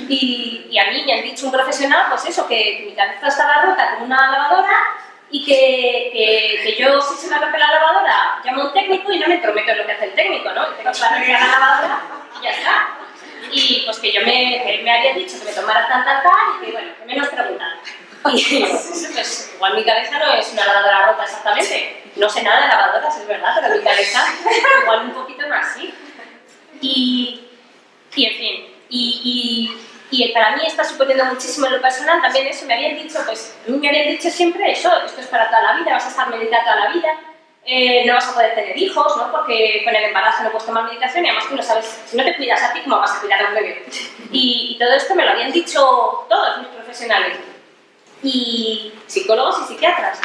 Y, y, a mí me han dicho un profesional, pues eso, que mi cabeza estaba rota como una lavadora y que, que, yo, si se me rompe la lavadora, llamo a un técnico y no me prometo en lo que hace el técnico, ¿no? tengo que arreglar la lavadora y ya está. Y pues que yo me, me había dicho que me tomara tal, tal, tal y que, bueno, que menos preguntar. Y pues, igual mi cabeza no es una lavadora rota exactamente. No sé nada de lavadoras, es verdad, pero mi cabeza igual un poquito más sí. Y, y en fin, y, y, y, para mí está suponiendo muchísimo en lo personal también eso. Me habían dicho, pues, me habían dicho siempre eso, esto es para toda la vida, vas a estar meditando toda la vida. Eh, no vas a poder tener hijos, ¿no? porque con el embarazo no puedes tomar medicación y además tú no sabes, si no te cuidas a ti, ¿cómo vas a cuidar a un bebé? Y, y todo esto me lo habían dicho todos mis profesionales y psicólogos y psiquiatras.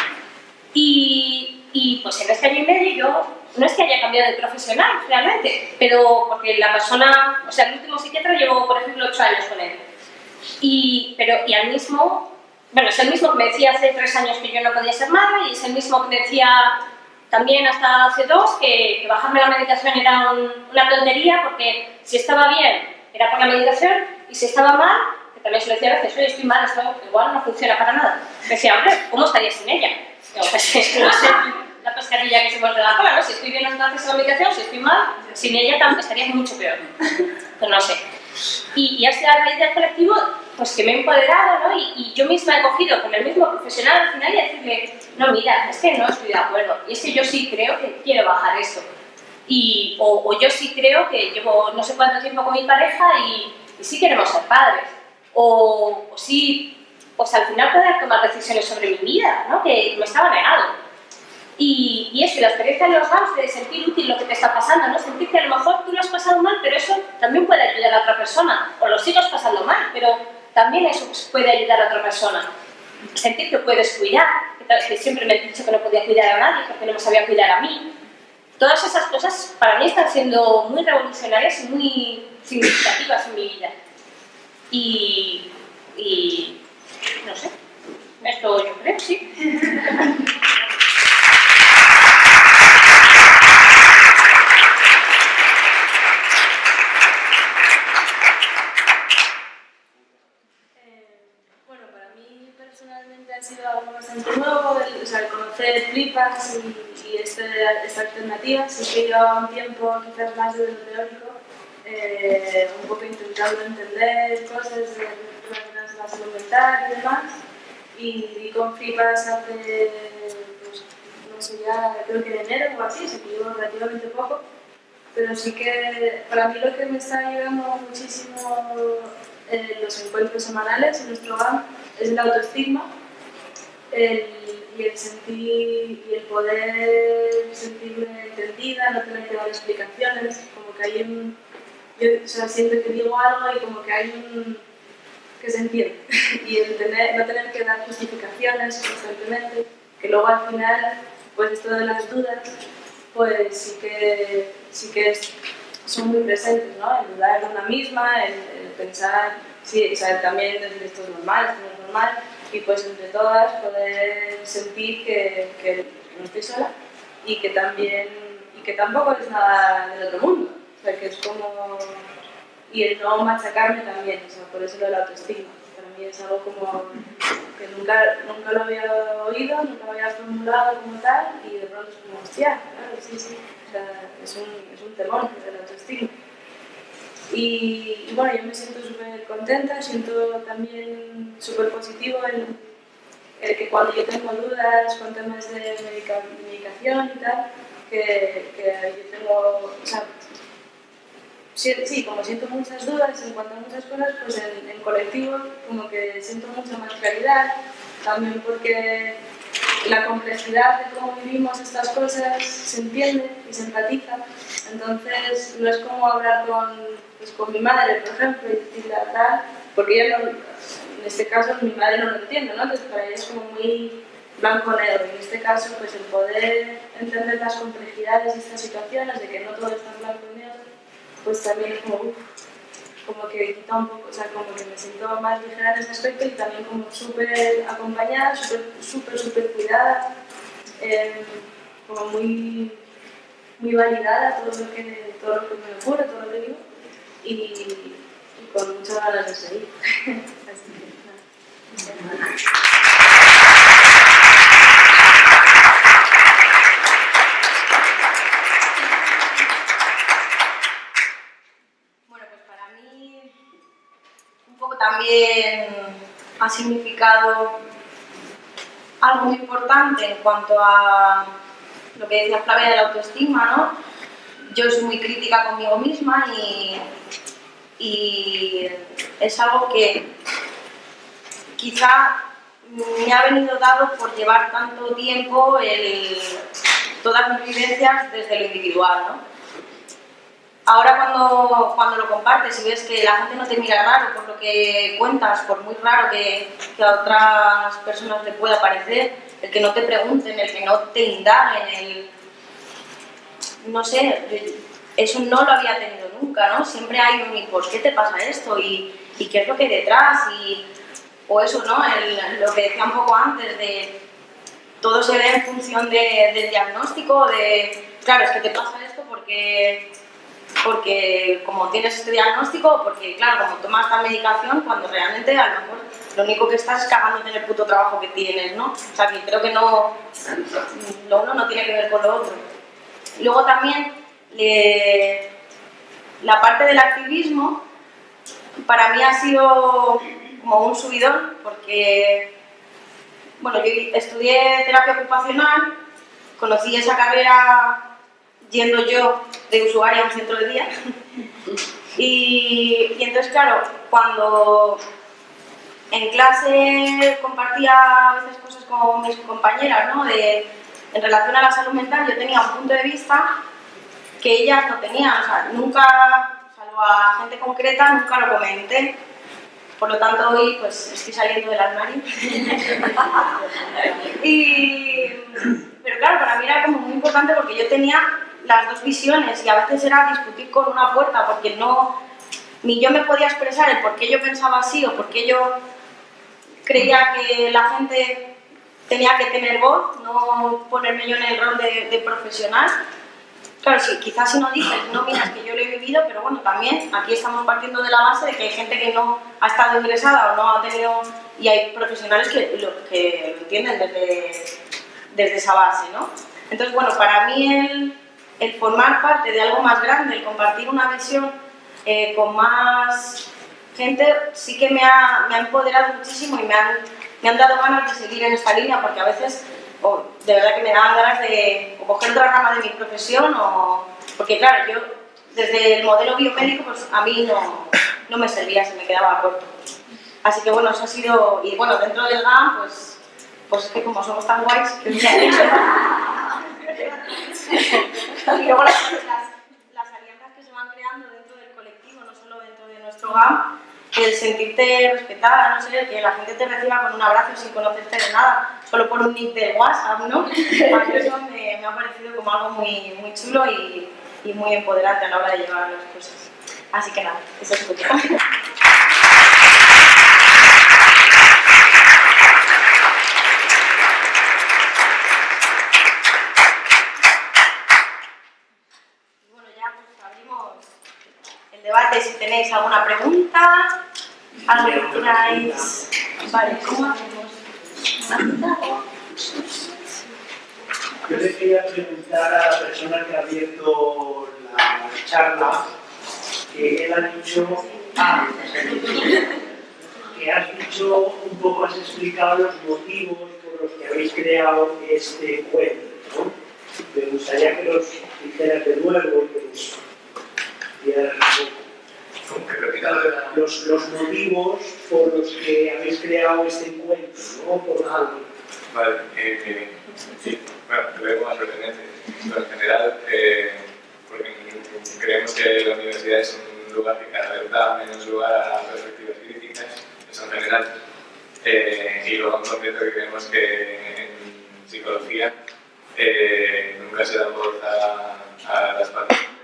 Y, y, pues en este año y medio yo no es que haya cambiado de profesional realmente, pero porque la persona, o sea, el último psiquiatra llevo, por ejemplo, ocho años con él. Y, pero, y al mismo, bueno, es el mismo que me decía hace tres años que yo no podía ser madre y es el mismo que me decía también hasta hace dos, que, bajarme la medicación era un- una tontería porque si estaba bien era por la medicación y si estaba mal, que también se lo decía a veces, oye, estoy mal, esto igual no funciona para nada. Decía, hombre, ¿cómo estaría sin ella? Pues no sé, la pescadilla que se muerde la cola, ¿no? Si estoy bien gracias a la medicación, si estoy mal, sin ella también estaría mucho peor. No sé. Y, y ha sido a raíz del colectivo pues que me he empoderado, ¿no? Y, y yo misma he cogido con el mismo profesional al final y decirle, no, mira, es que no estoy de acuerdo, y es que yo sí creo que quiero bajar esto. Y, o, o yo sí creo que llevo no sé cuánto tiempo con mi pareja y, y sí queremos ser padres. O, o sí, pues al final poder tomar decisiones sobre mi vida, ¿no? Que me estaba negado. Y, eso, y la experiencia de los GAMS de sentir útil lo que te está pasando, ¿no? Sentir que a lo mejor tú lo has pasado mal, pero eso también puede ayudar a otra persona. O lo sigues pasando mal, pero también eso puede ayudar a otra persona. Sentir que puedes cuidar, que siempre me he dicho que no podía cuidar a nadie porque no me sabía cuidar a mí. Todas esas cosas para mí están siendo muy revolucionarias y muy significativas en mi vida. Y, y no sé, esto yo creo, sí. Eh, Bueno, para mí personalmente ha sido algo bastante nuevo, el, o conocer flipas y, y este, esta alternativa. Sí que llevaba un tiempo quizás más de lo teórico, eh, un poco intentando entender cosas de- la salud mental y demás. Y, y con flipas hace, pues, no sé ya, creo que en enero o así, que llevo relativamente poco. Pero sí que para mí lo que me está ayudando muchísimo en los encuentros semanales en nuestro hogar es el autoestigma el- y el sentir y el poder sentirme entendida, no tener que dar explicaciones, como que hay un... Yo o sea, siento que digo algo y como que hay un... que se entiende y el tener, no tener que dar justificaciones constantemente, que luego al final, pues esto de las dudas, pues sí que, sí que son muy presentes, ¿no? El dudar de una misma, el, el pensar, sí, o sea, también esto es normal, esto no es normal, y pues entre todas poder sentir que, no estoy sola y que también, y que tampoco es nada del otro mundo, o sea, que es como, y el no machacarme también, o sea, por eso lo del autoestima, para mí es algo como que nunca, nunca lo había oído, nunca lo había formulado como tal, y de pronto es como, hostia, claro, sí, sí, o sea, es un, es un temor el autoestima. Y, bueno, yo me siento súper contenta, siento también súper positivo el, el que cuando yo tengo dudas con temas de medica- medicación y tal, que, yo tengo, o sea, sí, como siento muchas dudas en cuanto a muchas cosas, pues en, en colectivo como que siento mucha más claridad, también porque la complejidad de cómo vivimos estas cosas se entiende y se empatiza. Entonces, no es como hablar con, pues, con mi madre, por ejemplo, y decirle tal, porque ella no, en este caso mi madre no lo entiende, ¿no? Entonces, para ella es como muy blanco-negro. Y en este caso, pues el poder entender las complejidades de estas situaciones, de que no todo es tan blanco y negro, pues también es como, uf, como que quita un poco, o sea, como que me siento más ligera en ese aspecto y también como súper acompañada, súper, súper, súper cuidada, eh, como muy, muy validada todo lo que, todo lo que me ocurre, todo lo que digo y, con muchas ganas de seguir. Así que. Bueno, pues para mí un poco también ha significado algo muy importante en cuanto a lo que decía Flavia de la autoestima, ¿no? Yo soy muy crítica conmigo misma y, y es algo que quizá me ha venido dado por llevar tanto tiempo todas mis vivencias desde lo individual, ¿no? Ahora cuando, cuando lo compartes y ves que la gente no te mira raro por lo que cuentas, por muy raro que, que a otras personas le pueda parecer, el que no te pregunten, el que no te indaguen, el... No sé, eso no lo había tenido nunca, ¿no? Siempre hay un ¿y por qué te pasa esto? ¿Y, y qué es lo que hay detrás? Y, o eso, ¿no? El- lo que decía un poco antes de todo se ve en función de, del diagnóstico, de, claro, es que te pasa esto porque, porque como tienes este diagnóstico, porque claro, como tomas esta medicación, cuando realmente a lo mejor lo único que estás es cagándote en el puto trabajo que tienes, ¿no? O sea, que creo que no, lo uno no tiene que ver con lo otro. Luego también, la parte del activismo, para mí ha sido como un subidón, porque bueno, yo estudié terapia ocupacional, conocí esa carrera yendo yo de usuaria a un centro de día. Y entonces, claro, cuando en clase compartía a veces cosas con mis compañeras, ¿no? De, en relación a la salud mental, yo tenía un punto de vista que ellas no tenían, o sea, nunca, salvo a gente concreta, nunca lo comenté. Por lo tanto, hoy pues estoy saliendo del armario. y, pero claro, para mí era como muy importante porque yo tenía las dos visiones y a veces era discutir con una puerta porque no, ni yo me podía expresar el por qué yo pensaba así o por qué yo creía que la gente tenía que tener voz, no ponerme yo en el rol de, de profesional Claro, sí, quizás si no dices, no miras que yo lo he vivido, pero bueno, también aquí estamos partiendo de la base de que hay gente que no ha estado ingresada o no ha tenido... y hay profesionales que lo, que lo entienden desde, desde esa base, ¿no? Entonces, bueno, para mí el, el formar parte de algo más grande, el compartir una visión eh, con más gente, sí que me ha, me ha empoderado muchísimo y me han, me han dado ganas de seguir en esta línea, porque a veces o de verdad que me daban ganas de coger otra rama de mi profesión o... Porque claro, yo desde el modelo biomédico pues a mí no, no me servía, se me quedaba corto. Así que bueno, eso ha sido... Y bueno, dentro del GAM pues, pues es que como somos tan guays, que y luego las, las, las alianzas que se van creando dentro del colectivo, no solo dentro de nuestro GAM, el sentirte respetada, no sé, que la gente te reciba con un abrazo sin conocerte de nada, solo por un nick de WhatsApp, ¿no? eso me, me, ha parecido como algo muy, muy chulo y, y, muy empoderante a la hora de llevar las cosas. Así que nada, eso es todo. Bueno, ya pues abrimos el debate si tenéis alguna pregunta, algo que queráis. Vale, ¿cómo hacemos? Yo le quería preguntar a la persona que ha abierto la charla, que él ha dicho, ah, que has dicho un poco, has explicado los motivos por los que habéis creado este cuento, ¿no? Me gustaría que los dijeras de nuevo, que los dieras un poco. Los, los motivos por los que habéis creado este encuentro, ¿no? Por algo. Vale, eh, sí, bueno, veo más. Pero en general, eh, porque creemos que la universidad es un lugar que cada vez da menos lugar a perspectivas críticas, eso en general. Eh, y luego en concreto que creemos que en psicología eh, nunca se da voz a, las que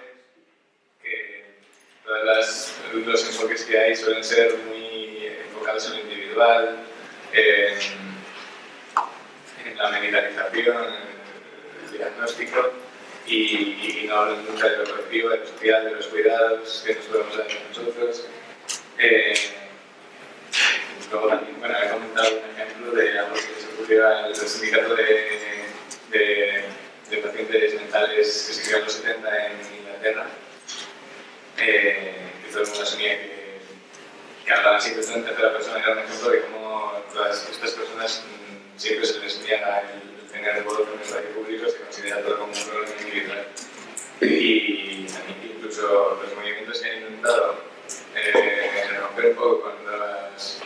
todos los enfoques que hay suelen ser muy enfocados en lo individual, en, la medicalización, en el diagnóstico, y, no hablan nunca de lo colectivo, de lo social, de los cuidados que nos podemos dar nosotros. Eh, luego también, bueno, he comentado un ejemplo de algo que se ocurrió el sindicato de, de, de pacientes mentales que se creó en los 70 en Inglaterra, eh, todo el mundo asumía que, que hablaban siempre en tercera persona, era un ejemplo de cómo todas estas personas mmm, siempre se les niega el tener voz en espacio público, se considera todo como un problema individual. Y incluso los movimientos que han intentado eh, romper un poco con, las,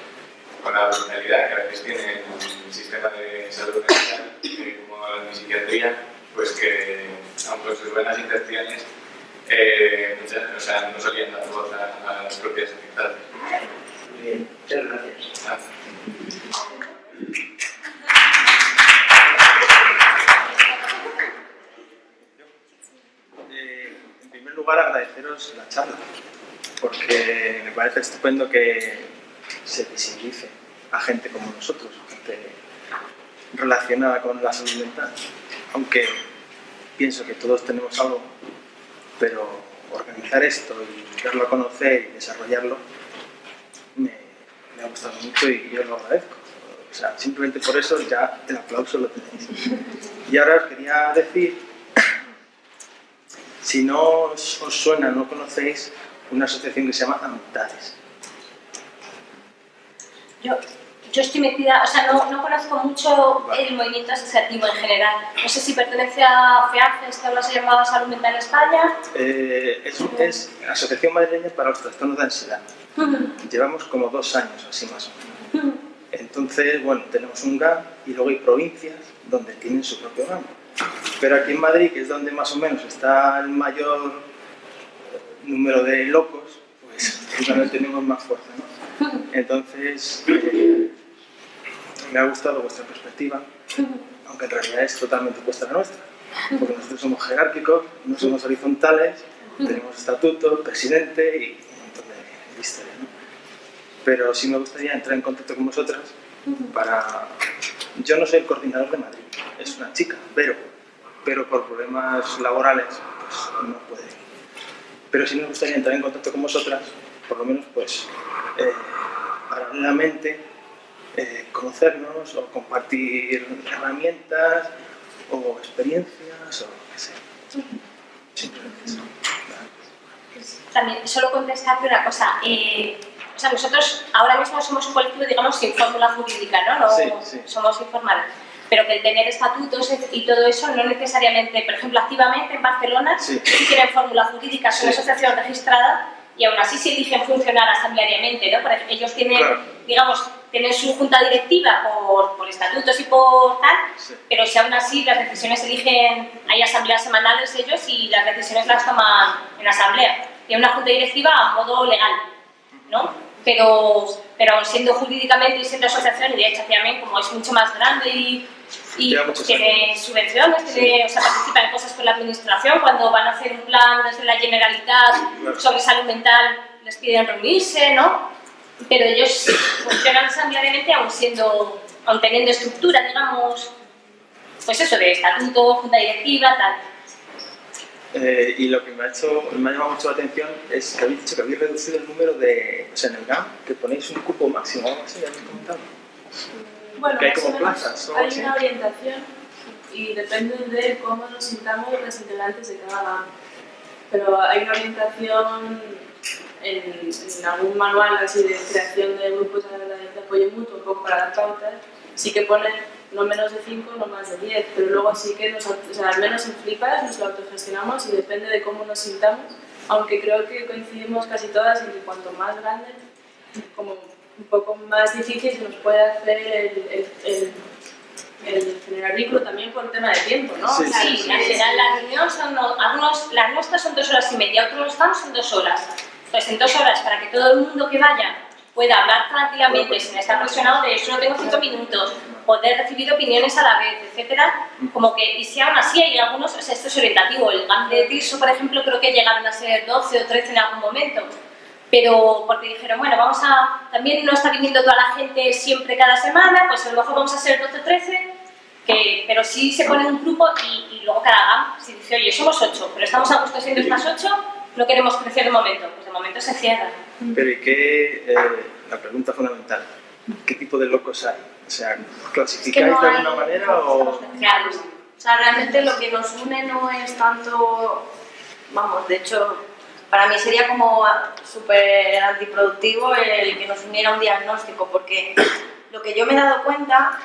con la brutalidad que a veces tiene el sistema de salud mental, eh, como la psiquiatría, pues que, aun con sus buenas intenciones, eh, muchas, o sea, no solían dar voz a, a las propias afectadas. Bien, muchas gracias. Ah. Eh, en primer lugar, agradeceros la charla, porque me parece estupendo que se visibilice a gente como nosotros, gente relacionada con la salud mental. Aunque pienso que todos tenemos algo, pero organizar esto y darlo a conocer y desarrollarlo me, ha gustado mucho y yo lo agradezco. O sea, simplemente por eso ya el aplauso lo tenéis. Y ahora os quería decir, si no os, os suena, no conocéis una asociación que se llama Amistades. Yo, yo estoy metida, o sea, no, no conozco mucho el movimiento asociativo en general. No sé si pertenece a FEAFES, que ahora se llama Salud Mental España. Eh, es, es Asociación Madrileña para los Trastornos de Ansiedad. Llevamos como dos años así más o menos. Entonces, bueno, tenemos un GAM y luego hay provincias donde tienen su propio GAM. Pero aquí en Madrid, que es donde más o menos está el mayor número de locos, pues es donde tenemos más fuerza, ¿no? Entonces, eh, me ha gustado vuestra perspectiva, aunque en realidad es totalmente opuesta a la nuestra. Porque nosotros somos jerárquicos, no somos horizontales, tenemos estatuto, presidente y un montón de historia, ¿no? Pero sí me gustaría entrar en contacto con vosotras para... Yo no soy el coordinador de Madrid, es una chica, pero, pero por problemas laborales pues no puede. Pero sí me gustaría entrar en contacto con vosotras, por lo menos pues eh, paralelamente eh, conocernos o compartir herramientas o experiencias o lo que sea. Simplemente eso. También, solo contestarte una cosa. eh, o sea, nosotros ahora mismo somos un colectivo, digamos, sin fórmula jurídica, ¿no? no Sí, sí. Somos informales. Pero que el tener estatutos y todo eso no necesariamente, por ejemplo, activamente en Barcelona Sí. tienen fórmula jurídica, son Sí. una asociación registrada y aún así se eligen funcionar asambleariamente, ¿no? Porque ellos tienen, Claro. digamos, tienen su junta directiva por, por estatutos y por tal, Sí. pero si aún así las decisiones se eligen, hay asambleas semanales ellos y las decisiones las toman en asamblea. Tiene una junta directiva a modo legal, ¿no? Pero, pero siendo jurídicamente y siendo asociación, y de hecho también como es mucho más grande y, y tiene subvenciones, tiene, o sea, participa en cosas con la administración, cuando van a hacer un plan desde la Generalitat Claro. sobre salud mental les piden reunirse, ¿no? Pero ellos funcionan asambleariamente aún siendo, aún teniendo estructura, digamos, pues eso, de estatuto, junta directiva, tal. Eh, y lo que me ha, hecho, me ha llamado mucho la atención es que habéis dicho que habéis reducido el número de, o sea, en el GAM, que ponéis un cupo máximo, algo así, habéis comentado. Bueno, Que hay como plazas Hay una orientación y depende de cómo nos sintamos los integrantes de cada GAM. Pero hay una orientación en, en algún manual así de creación de grupos de, apoyo mutuo, un poco para dar pautas, sí que pone no menos de 5, no más de 10, pero luego sí que nos, o sea, al menos en Flipas nos lo autogestionamos y depende de cómo nos sintamos, aunque creo que coincidimos casi todas en que cuanto más grande, como un poco más difícil se nos puede hacer el, el, el, el generar vínculo también por el tema de tiempo, ¿no? Sí, Sí, general las reuniones son, no- algunos, las nuestras son dos horas y media, otros GAMs son dos horas. Entonces, en dos horas, para que todo el mundo que vaya pueda hablar tranquilamente sin estar presionado de solo tengo cinco minutos, poder recibir opiniones a la vez, etcétera, como que, y si aún así hay algunos, o sea, esto es orientativo, el GAM de Tirso, por ejemplo, creo que llegaron a ser 12 o 13 en algún momento, pero porque dijeron, bueno, vamos a, también no está viniendo toda la gente siempre cada semana, pues a lo mejor vamos a ser 12 o 13, que, pero sí se pone un grupo y, y luego cada GAM, si dice, oye, somos 8, pero estamos a gusto siendo estas 8, no queremos crecer de momento, pues de momento se cierra. Pero ¿y qué, eh, la pregunta fundamental, ¿qué tipo de locos hay? O sea, ¿clasificáis no de hay- alguna manera o...? Claro, O sea, realmente lo que nos une no es tanto, vamos, de hecho, para mí sería como súper antiproductivo el que nos uniera un diagnóstico, porque lo que yo me he dado cuenta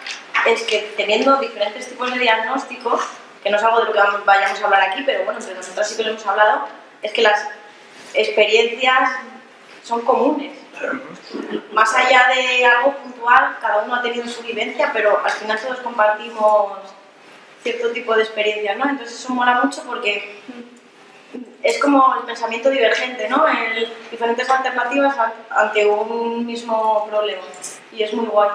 es que teniendo diferentes tipos de diagnósticos, que no es algo de lo que vayamos a hablar aquí, pero bueno, entre nosotras sí que lo hemos hablado, es que las experiencias son comunes. Más allá de algo puntual, cada uno ha tenido su vivencia, pero al final todos compartimos cierto tipo de experiencias, ¿no? Entonces eso mola mucho porque es como el pensamiento divergente, ¿no? El, diferentes alternativas an- ante un mismo problema. Y es muy guay.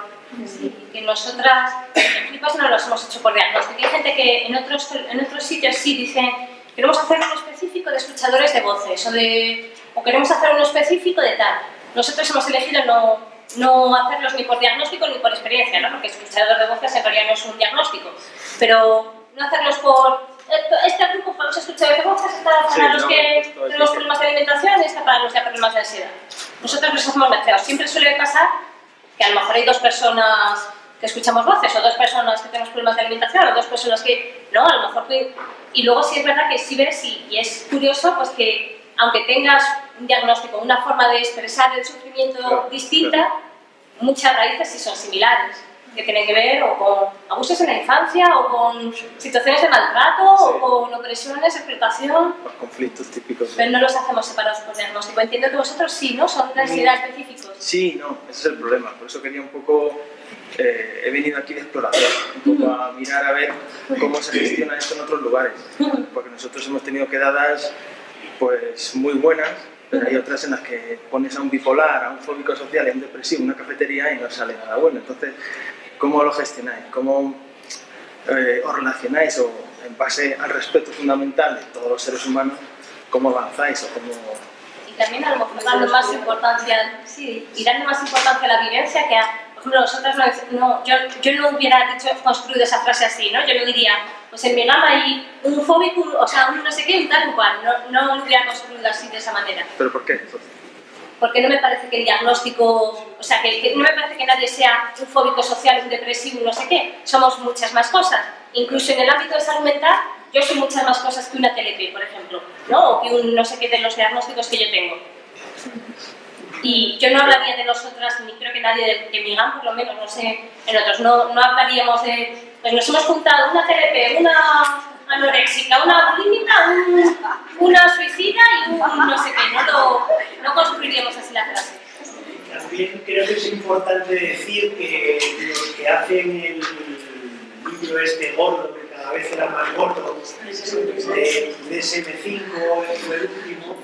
Sí, que nosotras en Flipas no los hemos hecho por diagnóstico. Hay gente que en otros, en otros sitios sí dicen queremos hacer uno específico de escuchadores de voces o, de, o queremos hacer uno específico de tal. Nosotros hemos elegido no, no hacerlos ni por diagnóstico ni por experiencia, ¿no? porque escuchador de voces en realidad no es un diagnóstico, pero no hacerlos por este grupo para los escuchadores de voces, está para los que tenemos problemas de alimentación y está para los que tenemos problemas de ansiedad. Nosotros los hacemos mezclados. Siempre suele pasar que a lo mejor hay dos personas que escuchamos voces, o dos personas que tenemos problemas de alimentación, o dos personas que, no, a lo mejor que... Y luego sí es verdad que sí ves, y, y es curioso, pues que aunque tengas un diagnóstico, una forma de expresar el sufrimiento Claro, distinta, muchas raíces sí son similares, que tienen que ver o con abusos en la infancia, o con situaciones de maltrato, Sí. o con opresiones, explotación, Los conflictos típicos. pero no los hacemos separados por diagnóstico. Entiendo que vosotros sí, ¿no? Son de ansiedad específicos. Sí, no, ese es el problema. Por eso quería un poco. eh, he venido aquí de explorador, un poco a mirar a ver cómo se gestiona esto en otros lugares. Porque nosotros hemos tenido quedadas pues muy buenas, pero hay otras en las que pones a un bipolar, a un fóbico social a un depresivo una cafetería y no sale nada bueno. Entonces, ¿cómo lo gestionáis? ¿Cómo eh, os relacionáis o en base al respeto fundamental de todos los seres humanos, cómo avanzáis o cómo... Y también a lo mejor dando más importancia, sí, y dando más importancia a la vivencia que a, por ejemplo, nosotros no, no- yo, yo no hubiera dicho, construido esa frase así, ¿no? Yo no diría, pues en mi gama hay un fóbico, o sea, un no sé qué, un tal, cual, no, no lo hubiera construido así de esa manera. ¿Pero por qué? Porque no me parece que el diagnóstico, o sea, que, no me parece que nadie sea un fóbico social, un depresivo, no sé qué. Somos muchas más cosas. Incluso en el ámbito de salud mental, yo soy muchas más cosas que una TLP, por ejemplo, ¿no? O que un no sé qué de los diagnósticos que yo tengo. Y yo no hablaría de nosotras, ni creo que nadie de, de mi GAM, por lo menos, no sé, en otros, no, no hablaríamos de, pues nos hemos juntado una TLP, una anoréxica, una bulímica, un- una suicida y un no sé qué, no, lo, no construiríamos así la frase. También creo que es importante decir que los que hacen el libro este gordo, que cada vez era más gordo, de DSM5, fue el último,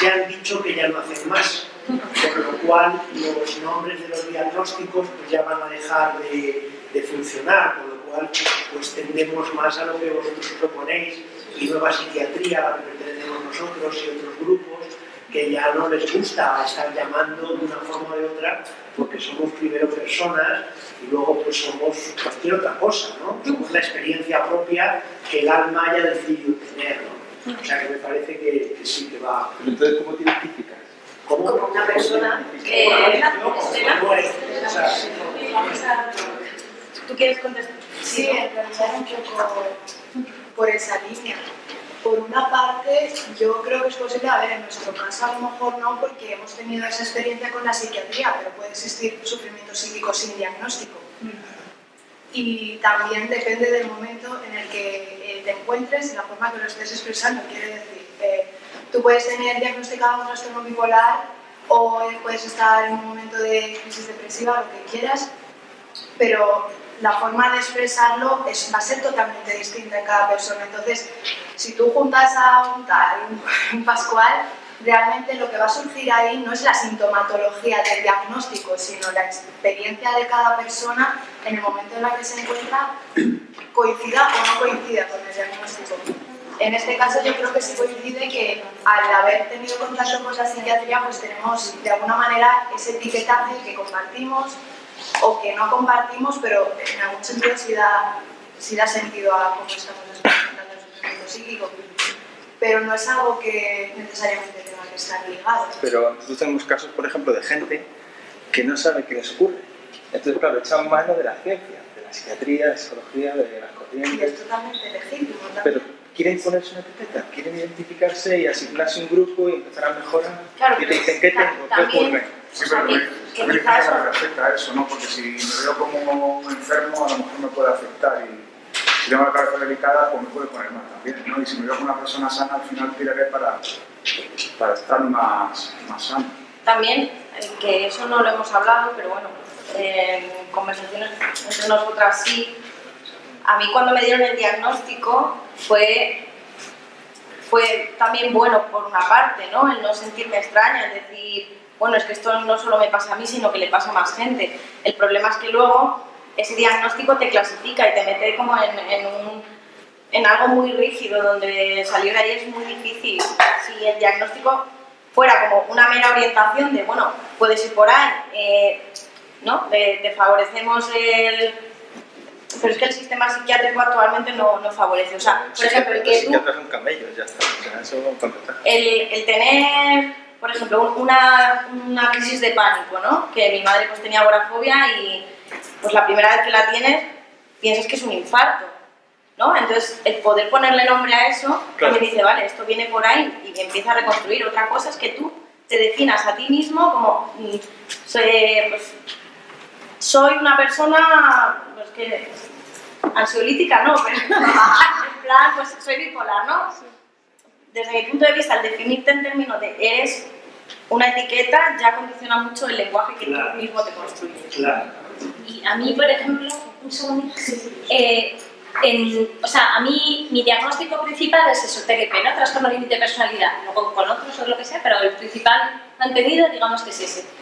ya han dicho que ya no hacen más. Por lo cual los nombres de los diagnósticos pues ya van a dejar de, de funcionar, lo cual pues tendemos más a lo que vosotros proponéis y nueva psiquiatría a la que pertenecemos nosotros y otros grupos que ya no les gusta estar llamando de una forma o de otra porque somos primero personas y luego pues somos cualquier otra cosa, ¿no? Somos la experiencia propia que el alma haya decidido tener, ¿no? O sea que me parece que, que sí que va. Pero entonces, ¿cómo te identificas? ¿Cómo? Como una persona que... ¿Tú quieres contestar? Sí, en realidad un poco por esa línea. Por una parte, yo creo que es posible, a ver, en nuestro caso a lo mejor no, porque hemos tenido esa experiencia con la psiquiatría, pero puede existir sufrimiento psíquico sin diagnóstico. Y también depende del momento en el que eh, te encuentres y la forma que lo estés expresando. Quiere decir, eh, tú puedes tener diagnosticado un trastorno bipolar o puedes estar en un momento de crisis depresiva, lo que quieras, pero la forma de expresarlo es, va a ser totalmente distinta en cada persona. Entonces, si tú juntas a un tal, un, Pascual, realmente lo que va a surgir ahí no es la sintomatología del diagnóstico, sino la experiencia de cada persona en el momento en el que se encuentra, coincida o no coincida con el diagnóstico. En este caso yo creo que sí coincide que al haber tenido contacto con la psiquiatría pues tenemos de alguna manera ese etiquetaje que compartimos o que no compartimos, pero en algún sentido sí da, sí da sentido a cómo estamos experimentando el sufrimiento psíquico. Pero no es algo que necesariamente tenga que estar ligado. Pero nosotros tenemos casos, por ejemplo, de gente que no sabe qué les ocurre. Entonces, claro, echan mano de la ciencia, de la psiquiatría, de la psicología, de las Y corrientes, es totalmente legítimo pero también. Quieren ponerse una etiqueta, quieren identificarse y asignarse un grupo y empezar a mejorar. Claro, y te pero dicen, ¿qué tengo? ¿Qué también- ocurre? Sí, pero que- que me quizás- que me afecta a eso, ¿no? Porque si me veo como un enfermo, a lo mejor me puede afectar. Y si tengo la cabeza delicada, pues me puede poner mal también, ¿no? Y si me veo como una persona sana, al final tiraré para, para estar más, más sano. También, eh, que eso no lo hemos hablado, pero bueno, en conversaciones entre nosotras sí. A mí cuando me dieron el diagnóstico fue, fue también bueno por una parte, ¿no? El no sentirme extraña, el decir, bueno, es que esto no solo me pasa a mí, sino que le pasa a más gente. El problema es que luego ese diagnóstico te clasifica y te mete como en, en un, en algo muy rígido, donde salir de ahí es muy difícil. Si el diagnóstico fuera como una mera orientación de, bueno, puedes ir por ahí, eh, ¿no? Te, favorecemos el... Pero es que el sistema psiquiátrico actualmente no, no favorece. O sea, por ejemplo, el que tú... son camellos, ya está. eso el, el tener, por ejemplo, una, una crisis de pánico, ¿no? Que mi madre pues tenía agorafobia y pues la primera vez que la tienes piensas que es un infarto, ¿no? Entonces, el poder ponerle nombre a eso, también dice, vale, esto viene por ahí y empieza a reconstruir. Otra cosa es que tú te definas a ti mismo como, mm, soy, pues, soy una persona, pues que, ansiolítica no, pero en plan, pues soy bipolar, ¿no? Desde mi punto de vista, al definirte en términos de eres una etiqueta, ya condiciona mucho el lenguaje que tú mismo te construyes. Claro. Y a mí, por ejemplo, un segundo, eh, o sea, a mí mi diagnóstico principal es eso, TLP, ¿no? Trastorno límite de personalidad, luego con otros o lo que sea, pero el principal mantenido, digamos que es ese.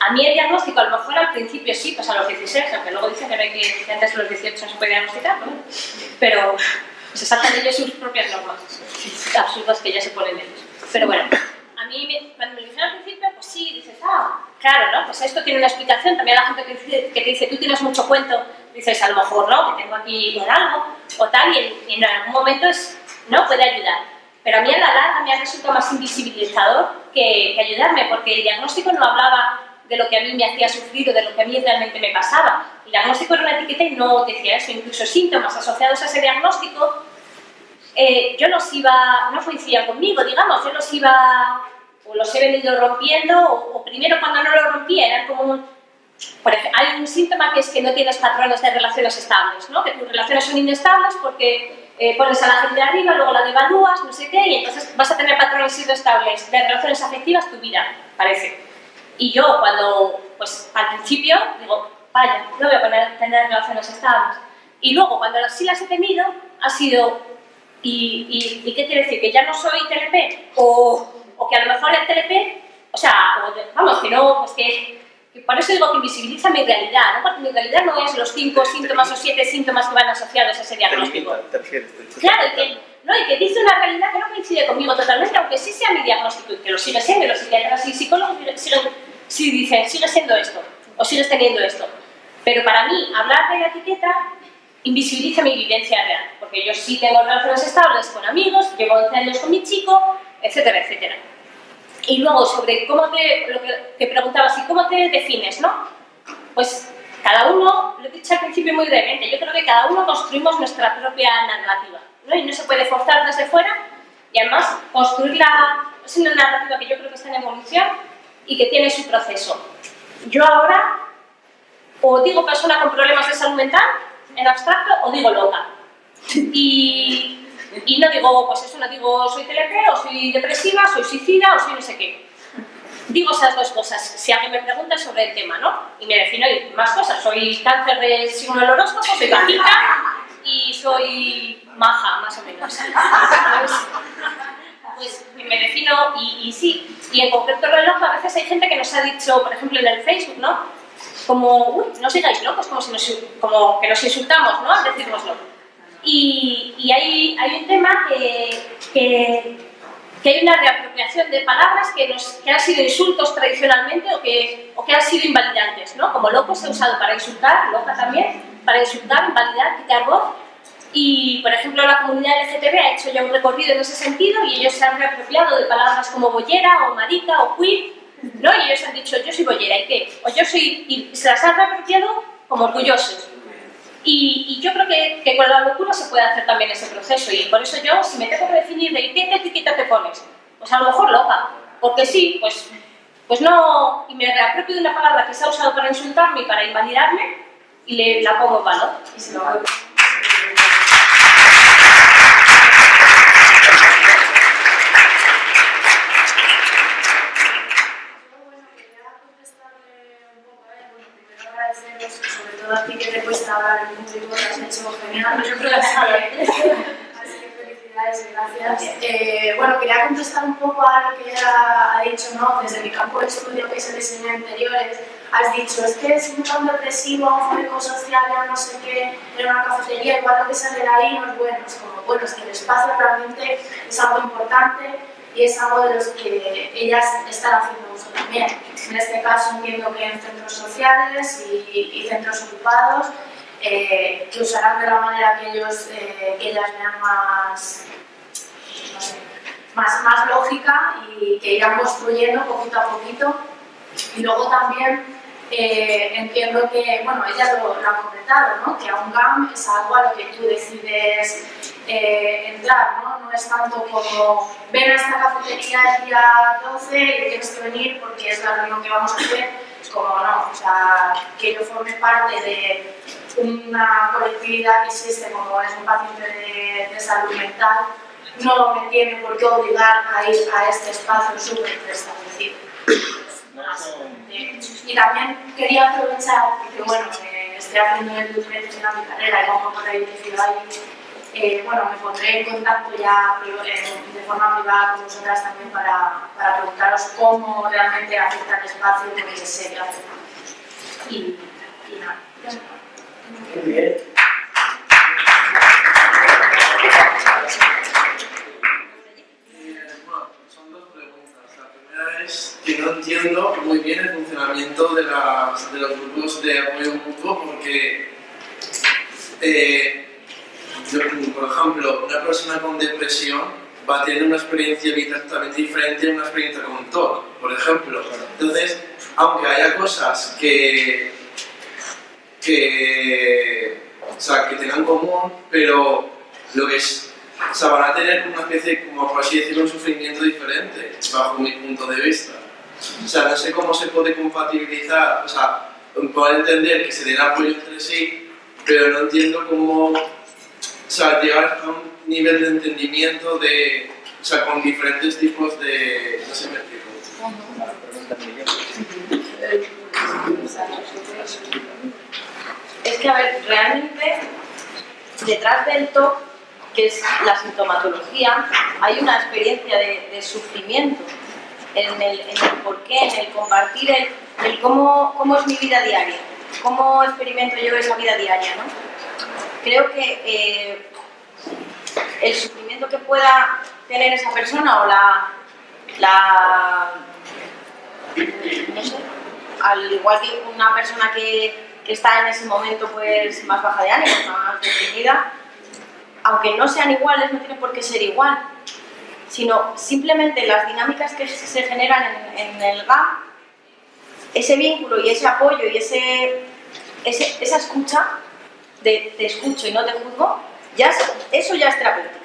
A mí el diagnóstico, a lo mejor al principio sí, pues a los 16, aunque luego dicen que, no hay que, antes de los 18 no se puede diagnosticar, ¿no? Pero se saltan ellos sus propias normas, absurdas que ya se ponen ellos. Pero bueno, a mí cuando me lo dijeron al principio, pues sí, dices, ah, claro, ¿no? Pues esto tiene una explicación, también la gente que, dice, que te dice, tú tienes mucho cuento, dices, a lo mejor no, que tengo aquí un algo, o tal, y en, algún momento es, no, puede ayudar. Pero a mí a la larga me ha resultado más invisibilizador que, que ayudarme, porque el diagnóstico no hablaba de lo que a mí me hacía sufrir o de lo que a mí realmente me pasaba. El diagnóstico era una etiqueta y no decía eso, incluso síntomas asociados a ese diagnóstico, eh, yo los iba, no coincidían conmigo, digamos, yo los iba, o los he venido rompiendo, o, primero cuando no lo rompía, eran como un, por ejemplo, hay un síntoma que es que no tienes patrones de relaciones estables, ¿no? que tus relaciones son inestables porque eh, pones a la gente arriba, luego la devalúas, no sé qué, y entonces vas a tener patrones inestables de relaciones afectivas tu vida, parece. Y yo cuando, pues al principio, digo, vaya, no voy a poner, tener relaciones estables. Y luego, cuando sí las he tenido, ha sido, ¿y, y, qué quiere decir? ¿Que ya no soy TLP? O, o que a lo mejor el TLP, o sea, vamos, que no, pues que, que, por eso digo que invisibiliza mi realidad, ¿no? Porque mi realidad no es los cinco síntomas o siete síntomas que van asociados a ese diagnóstico. Claro, y que, no, y que dice una realidad que no coincide conmigo totalmente, aunque sí sea mi diagnóstico, y que lo sigue siendo, y los psiquiatras y psicólogos siguen si dicen, sigue siendo esto, o sigues teniendo esto. Pero para mí, hablar de la etiqueta invisibiliza mi vivencia real, porque yo sí tengo relaciones estables con amigos, llevo 11 años con mi chico, etcétera, etcétera. Y luego, sobre cómo te, lo que te preguntabas, ¿y cómo te defines, no? Pues cada uno, lo he dicho al principio muy brevemente, yo creo que cada uno construimos nuestra propia narrativa, ¿no? Y no se puede forzar desde fuera, y además construirla, es una narrativa que yo creo que está en evolución, y que tiene su proceso. Yo ahora o digo persona con problemas de salud mental, en abstracto, o digo loca. Y, y no digo, pues eso, no digo soy TLP, o soy depresiva, soy suicida, o soy no sé qué. Digo esas dos cosas, si alguien me pregunta sobre el tema, ¿no? Y me defino más cosas, soy cáncer de signo del horóscopo, soy bajita y soy maja, más o menos. pues me defino y, sí. Y en concreto reloj a veces hay gente que nos ha dicho, por ejemplo en el Facebook, ¿no? Como, uy, no sigáis locos, como, si nos, como que nos insultamos, ¿no? Al decírnoslo. Y, y hay, hay, un tema que, que, que, hay una reapropiación de palabras que, nos, que han sido insultos tradicionalmente o que, o que han sido invalidantes, ¿no? Como loco se ha usado para insultar, loca también, para insultar, invalidar, quitar voz, y, por ejemplo, la comunidad LGTB ha hecho ya un recorrido en ese sentido y ellos se han reapropiado de palabras como bollera o marica o queer, ¿no? Y ellos han dicho, yo soy bollera, ¿y qué? O yo soy... y se las han reapropiado como orgullosos. Y, yo creo que, con la locura se puede hacer también ese proceso y por eso yo, si me tengo que definir de qué etiqueta te pones, pues a lo mejor loca, porque sí, pues, pues no, y me reapropio de una palabra que se ha usado para insultarme y para invalidarme y le, la pongo valor. Y se lo hago. sobre todo a ti que te cuesta hablar en hecho genial. Yo creo que sí. Así que felicidades y gracias. Eh, bueno, quería contestar un poco a lo que ella ha dicho, ¿no? Desde mi campo de estudio, que es el diseño de interiores, has dicho, es que es un tan depresivo, un social, no sé qué, en una cafetería, igual lo que sale de ahí no es bueno. Es como, bueno, es que el espacio realmente es algo importante y es algo de los que ellas están haciendo uso también. En este caso entiendo que en centros sociales y, centros ocupados, eh, que usarán de la manera que, ellos, eh, que ellas vean más, más, más lógica y que irán construyendo poquito a poquito. Y luego también eh, entiendo que, bueno, ella lo, lo ha comentado, ¿no? que a un GAM es algo a lo que tú decides eh, entrar, ¿no? no es tanto como ven a esta cafetería el día 12 y tienes que venir porque es la reunión que vamos a hacer, como no, o sea, que yo forme parte de una colectividad que existe como es un paciente de, salud mental, no me tiene por qué obligar a ir a este espacio súper preestablecido. Y también quería aprovechar, porque bueno, estoy haciendo el diferentes en mi carrera y como por ahí ahí, eh, bueno, me pondré en contacto ya eh, de forma privada con vosotras también para, para preguntaros cómo realmente afecta el espacio, porque sé que afecta. Y, y nada. Muy bien. que no entiendo muy bien el funcionamiento de, las, de los grupos de apoyo mutuo porque, eh, por ejemplo, una persona con depresión va a tener una experiencia exactamente diferente a una experiencia con TOC, por ejemplo. Entonces, aunque haya cosas que, que, o sea, que tengan común, pero lo que es o sea, van a tener una especie, como por así decirlo, un sufrimiento diferente, bajo mi punto de vista. O sea, no sé cómo se puede compatibilizar, o sea, puedo entender que se den apoyo entre sí, pero no entiendo cómo o sea, llegar a un nivel de entendimiento de, o sea, con diferentes tipos de... no sé, me explico. Es que, a ver, realmente, detrás del TOC, que es la sintomatología, hay una experiencia de, de sufrimiento en el, en el porqué, en el compartir el, cómo, cómo, es mi vida diaria, cómo experimento yo esa vida diaria. ¿no? Creo que eh, el sufrimiento que pueda tener esa persona o la, la no sé, al igual que una persona que, que, está en ese momento pues más baja de ánimo, más deprimida, aunque no sean iguales, no tiene por qué ser igual sino simplemente las dinámicas que se generan en, el GAM, ese vínculo y ese apoyo y ese, esa escucha, de te escucho y no te juzgo, ya eso ya es terapéutico.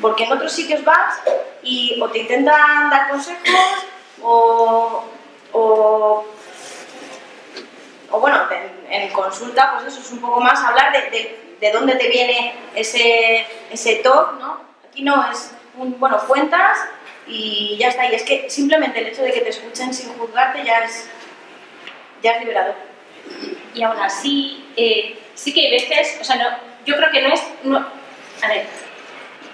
Porque en otros sitios vas y o te intentan dar consejos o, o, bueno, en, consulta pues eso es un poco más hablar de, de, dónde te viene ese, ese talk, ¿no? Aquí no, es bueno, cuentas y ya está. Y es que simplemente el hecho de que te escuchen sin juzgarte ya es, ya es liberador. Y aún así, eh, sí que hay veces, o sea, no, yo creo que no es, no, a ver,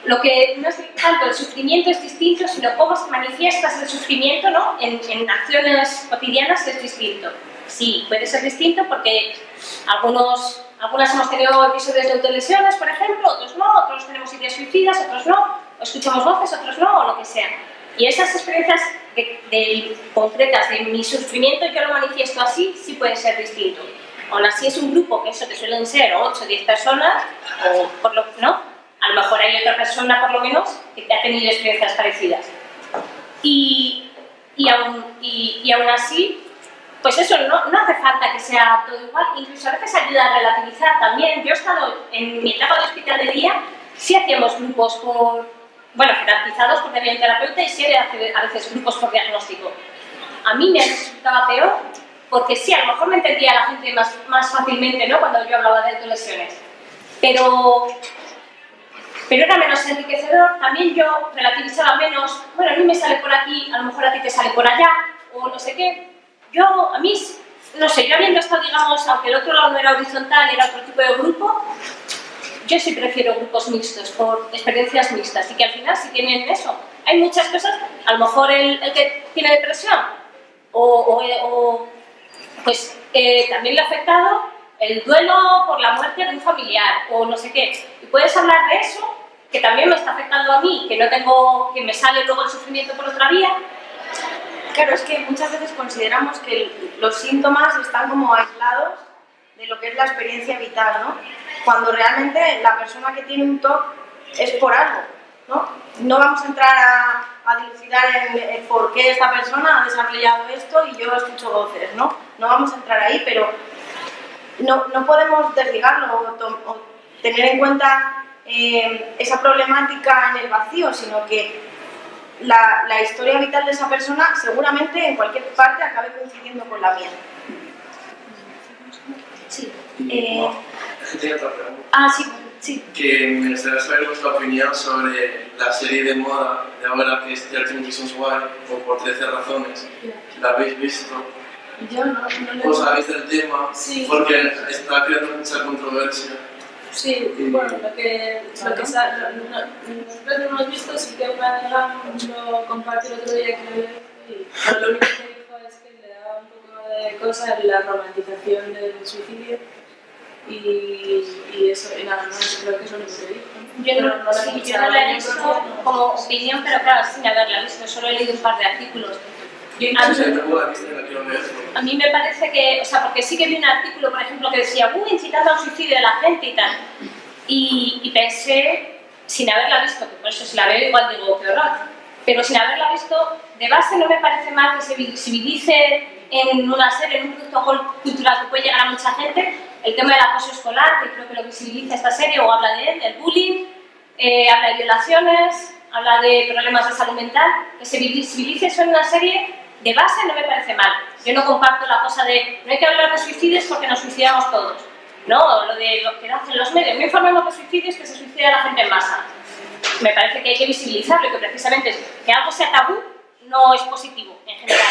lo que no es tanto el sufrimiento es distinto, sino cómo se manifiestas el sufrimiento ¿no? en, acciones cotidianas es distinto. Sí, puede ser distinto porque algunos, algunas hemos tenido episodios de autolesiones, por ejemplo, otros no, otros tenemos ideas suicidas, otros no, escuchamos voces, otros no, o lo que sea. Y esas experiencias de, concretas de mi sufrimiento, yo lo manifiesto así, sí puede ser distinto. Aún así es un grupo, que eso que suelen ser 8 o 10 personas, o por lo ¿no? A lo mejor hay otra persona, por lo menos, que ha tenido experiencias parecidas. Y, y, aún, y, y aún así, pues eso, no, no, hace falta que sea todo igual, incluso a veces ayuda a relativizar también. Yo he estado en mi etapa de hospital de día, sí hacíamos grupos por, bueno, jerarquizados había un terapeuta y sí a veces grupos por diagnóstico. A mí me resultaba peor porque sí, a lo mejor me entendía la gente más, más fácilmente ¿no? cuando yo hablaba de lesiones. Pero, pero era menos enriquecedor, también yo relativizaba menos, bueno, a mí me sale por aquí, a lo mejor a ti te sale por allá, o no sé qué. Yo, a mí, no sé, yo habiendo estado, digamos, aunque el otro lado no era horizontal, era otro tipo de grupo, yo sí prefiero grupos mixtos, por experiencias mixtas, y que al final sí tienen eso. Hay muchas cosas, a lo mejor el, que tiene depresión, o, pues eh, también le ha afectado el duelo por la muerte de un familiar, o no sé qué, y puedes hablar de eso, que también me está afectando a mí, que no tengo, que me sale luego el sufrimiento por otra vía. Claro, es que muchas veces consideramos que los síntomas están como aislados de lo que es la experiencia vital, ¿no? Cuando realmente la persona que tiene un TOC es por algo, ¿no? No vamos a entrar a, a dilucidar en, por qué esta persona ha desarrollado esto y yo escucho voces, ¿no? No vamos a entrar ahí, pero no, no podemos desligarlo o tener en cuenta eh, esa problemática en el vacío, sino que la, la historia vital de esa persona seguramente en cualquier parte acabe coincidiendo con la mía. Sí. Eh, tenía otra pregunta. ah, sí, sí. Que me gustaría saber vuestra opinión sobre la serie de moda de ahora que es 13 Reasons Why, o por 13 razones. ¿La habéis visto? Yo no, no le... ¿Os sabéis del tema? Sí. Porque está creando mucha controversia. Sí, bueno, lo que, lo que sa- no- no- nosotros no hemos visto, sí que una amiga lo compartió el otro día que lo pero lo único que le daba un poco de cosa la romantización del suicidio y, y eso, y nada más, creo que eso es lo que dijo. Yo Pero no, la he sí, yo no la he visto no. como opinión, pero claro, sin haberla visto, solo he leído un par de artículos. Yo incluso-. A mí me parece que, o sea, porque sí que vi un artículo, por ejemplo, que decía, uy, incitando al suicidio de la gente y tal. Y, y pensé, sin haberla visto, que por eso si la veo igual digo, qué horror, pero sin haberla visto, de base no me parece mal que se visibilice en una serie, en un producto cul- cultural que puede llegar a mucha gente, el tema del acoso escolar, que creo que lo visibiliza esta serie, o habla de él, del bullying, eh, habla de violaciones, habla de problemas de salud mental, que se visibilice eso en una serie, de base no me parece mal. Yo no comparto la cosa de no hay que hablar de suicidios porque nos suicidamos todos. No, lo de lo que hacen los medios, no informemos de suicidios que se suicida la gente en masa. Me parece que hay que visibilizarlo y que precisamente que algo sea tabú no es positivo en general.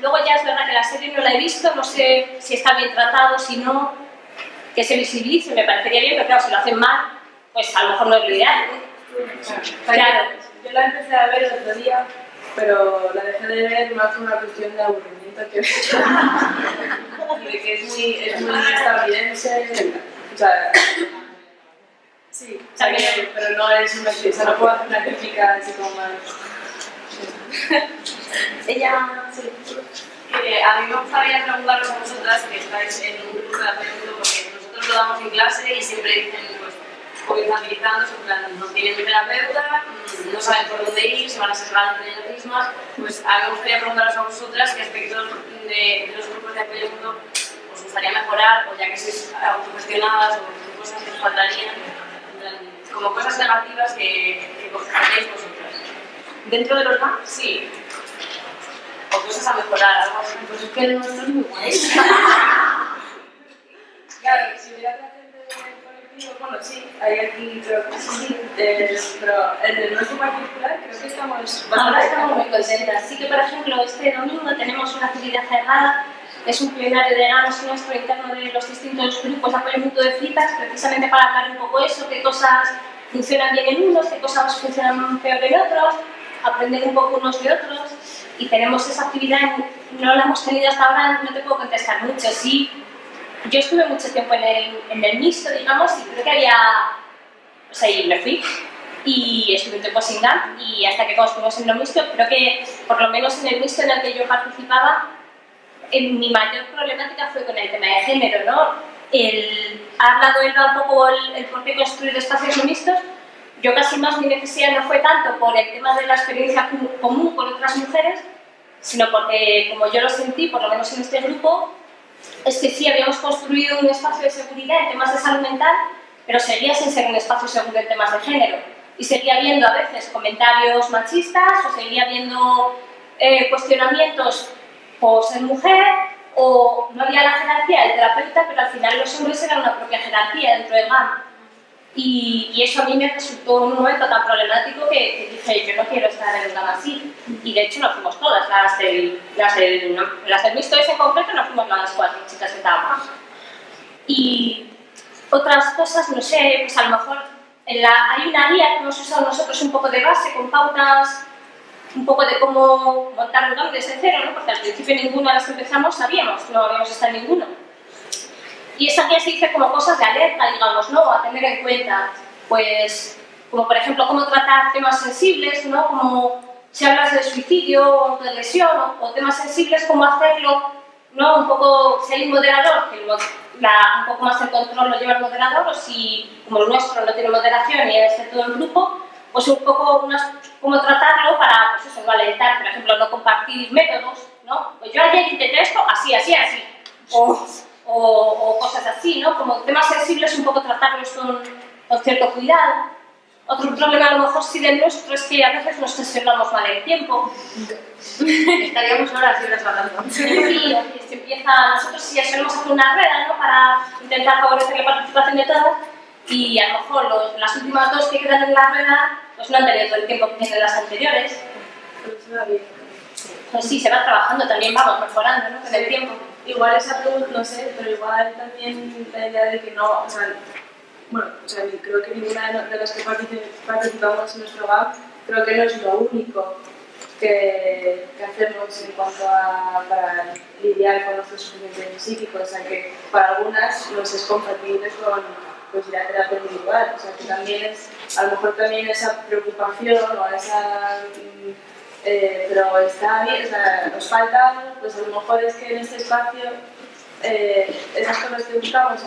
Luego ya es verdad que la serie no la he visto, no sé si está bien tratado, si no, que se visibilice, me parecería bien, pero claro, si lo hacen mal, pues a lo mejor no es lo ideal. Claro. Yo la empecé a ver el otro día, pero la dejé de ver más por una cuestión de aburrimiento que de que es muy, es muy estadounidense. O sea, sí, o sea, que- pero no es una crítica, no puedo hacer una crítica así como más. Ella, a mí me gustaría preguntaros a vosotras que estáis en un grupo de apoyo porque nosotros lo damos en clase y siempre dicen, pues, comentabilizando, en plan, no tienen terapeuta, mm, no saben por dónde ir, se van a separar entre ellas mismas. Pues a mí me gustaría preguntaros a vosotras qué aspectos de, los grupos de apoyo mutuo os gustaría mejorar, o ya que sois autogestionadas, o cosas que os faltarían, como cosas negativas que, que hacéis vosotras. Dentro de los Sí. O cosas a mejorar, algo así. pues es que el nuestro es muy bueno. Claro, si hubiera gente del colectivo, bueno, sí, hay aquí, creo que sí, eh, pero en el nuestro particular creo que estamos Ahora estamos muy contentas. Sí que, por ejemplo, este domingo tenemos una actividad cerrada, es un plenario de ganos nuestro interno de los distintos grupos de apoyo mutuo de citas, precisamente para hablar un poco eso, qué cosas funcionan bien en unos, qué cosas funcionan peor en otros, aprender un poco unos de otros. Y tenemos esa actividad, no la hemos tenido hasta ahora, no te puedo contestar mucho. Sí, yo estuve mucho tiempo en el, en el mixto, digamos, y creo que había o sea, y me fui y estuve un tiempo sin GAM y hasta que construimos en el mixto, creo que por lo menos en el mixto en el que yo participaba, en mi mayor problemática fue con el tema de género, ¿no? El, ha hablado Elba un poco el, el por qué construir espacios mixtos, yo casi más mi necesidad no fue tanto por el tema de la experiencia com- común con otras mujeres, sino porque como yo lo sentí, por lo menos en este grupo, es que sí habíamos construido un espacio de seguridad en temas de salud mental, pero seguía sin ser un espacio seguro en temas de género. Y seguía habiendo a veces comentarios machistas o seguía habiendo eh, cuestionamientos por ser mujer o no había la jerarquía del terapeuta, pero al final los hombres eran una propia jerarquía dentro del GAM. Y, y eso a mí me resultó un momento tan problemático que, que dije, yo no quiero estar en un GAM así. Y de hecho no fuimos todas, las del, las del, las del ese en concreto no fuimos las cuatro chicas que estábamos. Y otras cosas, no sé, pues a lo mejor en la, hay una guía que hemos usado nosotros un poco de base, con pautas un poco de cómo montar un GAM desde cero, ¿no? porque al principio ninguna de las que empezamos sabíamos, no habíamos estado en ninguno. Y esa guía se dice como cosas de alerta, digamos, ¿no? A tener en cuenta, pues, como por ejemplo cómo tratar temas sensibles, ¿no? Como si hablas de suicidio o de lesión o, temas sensibles, cómo hacerlo, ¿no? Un poco, si hay un moderador, que lo- la- un poco más el control lo lleva el moderador, o si, como el nuestro no tiene moderación y es de todo el grupo, pues un poco unas, cómo tratarlo para, pues eso, no alentar, por ejemplo, no compartir métodos, ¿no? Pues yo ayer intenté esto, así, así, así. O, o cosas así, ¿no? Como temas sensibles un poco tratarlos con, con cierto cuidado. Otro problema a lo mejor sí del nuestro es que a veces nos gestionamos mal el tiempo. Estaríamos horas y horas hablando. Sí, se empieza, nosotros sí solemos hacer una rueda ¿no? para intentar favorecer la participación de todas y a lo mejor los- las últimas dos que quedan en la rueda pues no han tenido todo el tiempo que tienen las anteriores. Bien. Pues sí, se va trabajando, también vamos mejorando ¿no? con el tiempo. Igual esa pregunta, no sé, pero igual también la idea de que no, o sea, bueno, o sea, creo que ninguna de las que partici- participamos en nuestro GAP, creo que no es lo único que, que hacemos en cuanto a para lidiar con nuestros sufrimientos psíquicos, o sea, que para algunas nos es compatible con pues, ir a terapia individual, o sea, que también es, a lo mejor también esa preocupación o esa... mm, eh, pero está bien, o sea, nos falta, pues a lo mejor es que en este espacio eh, esas cosas que buscamos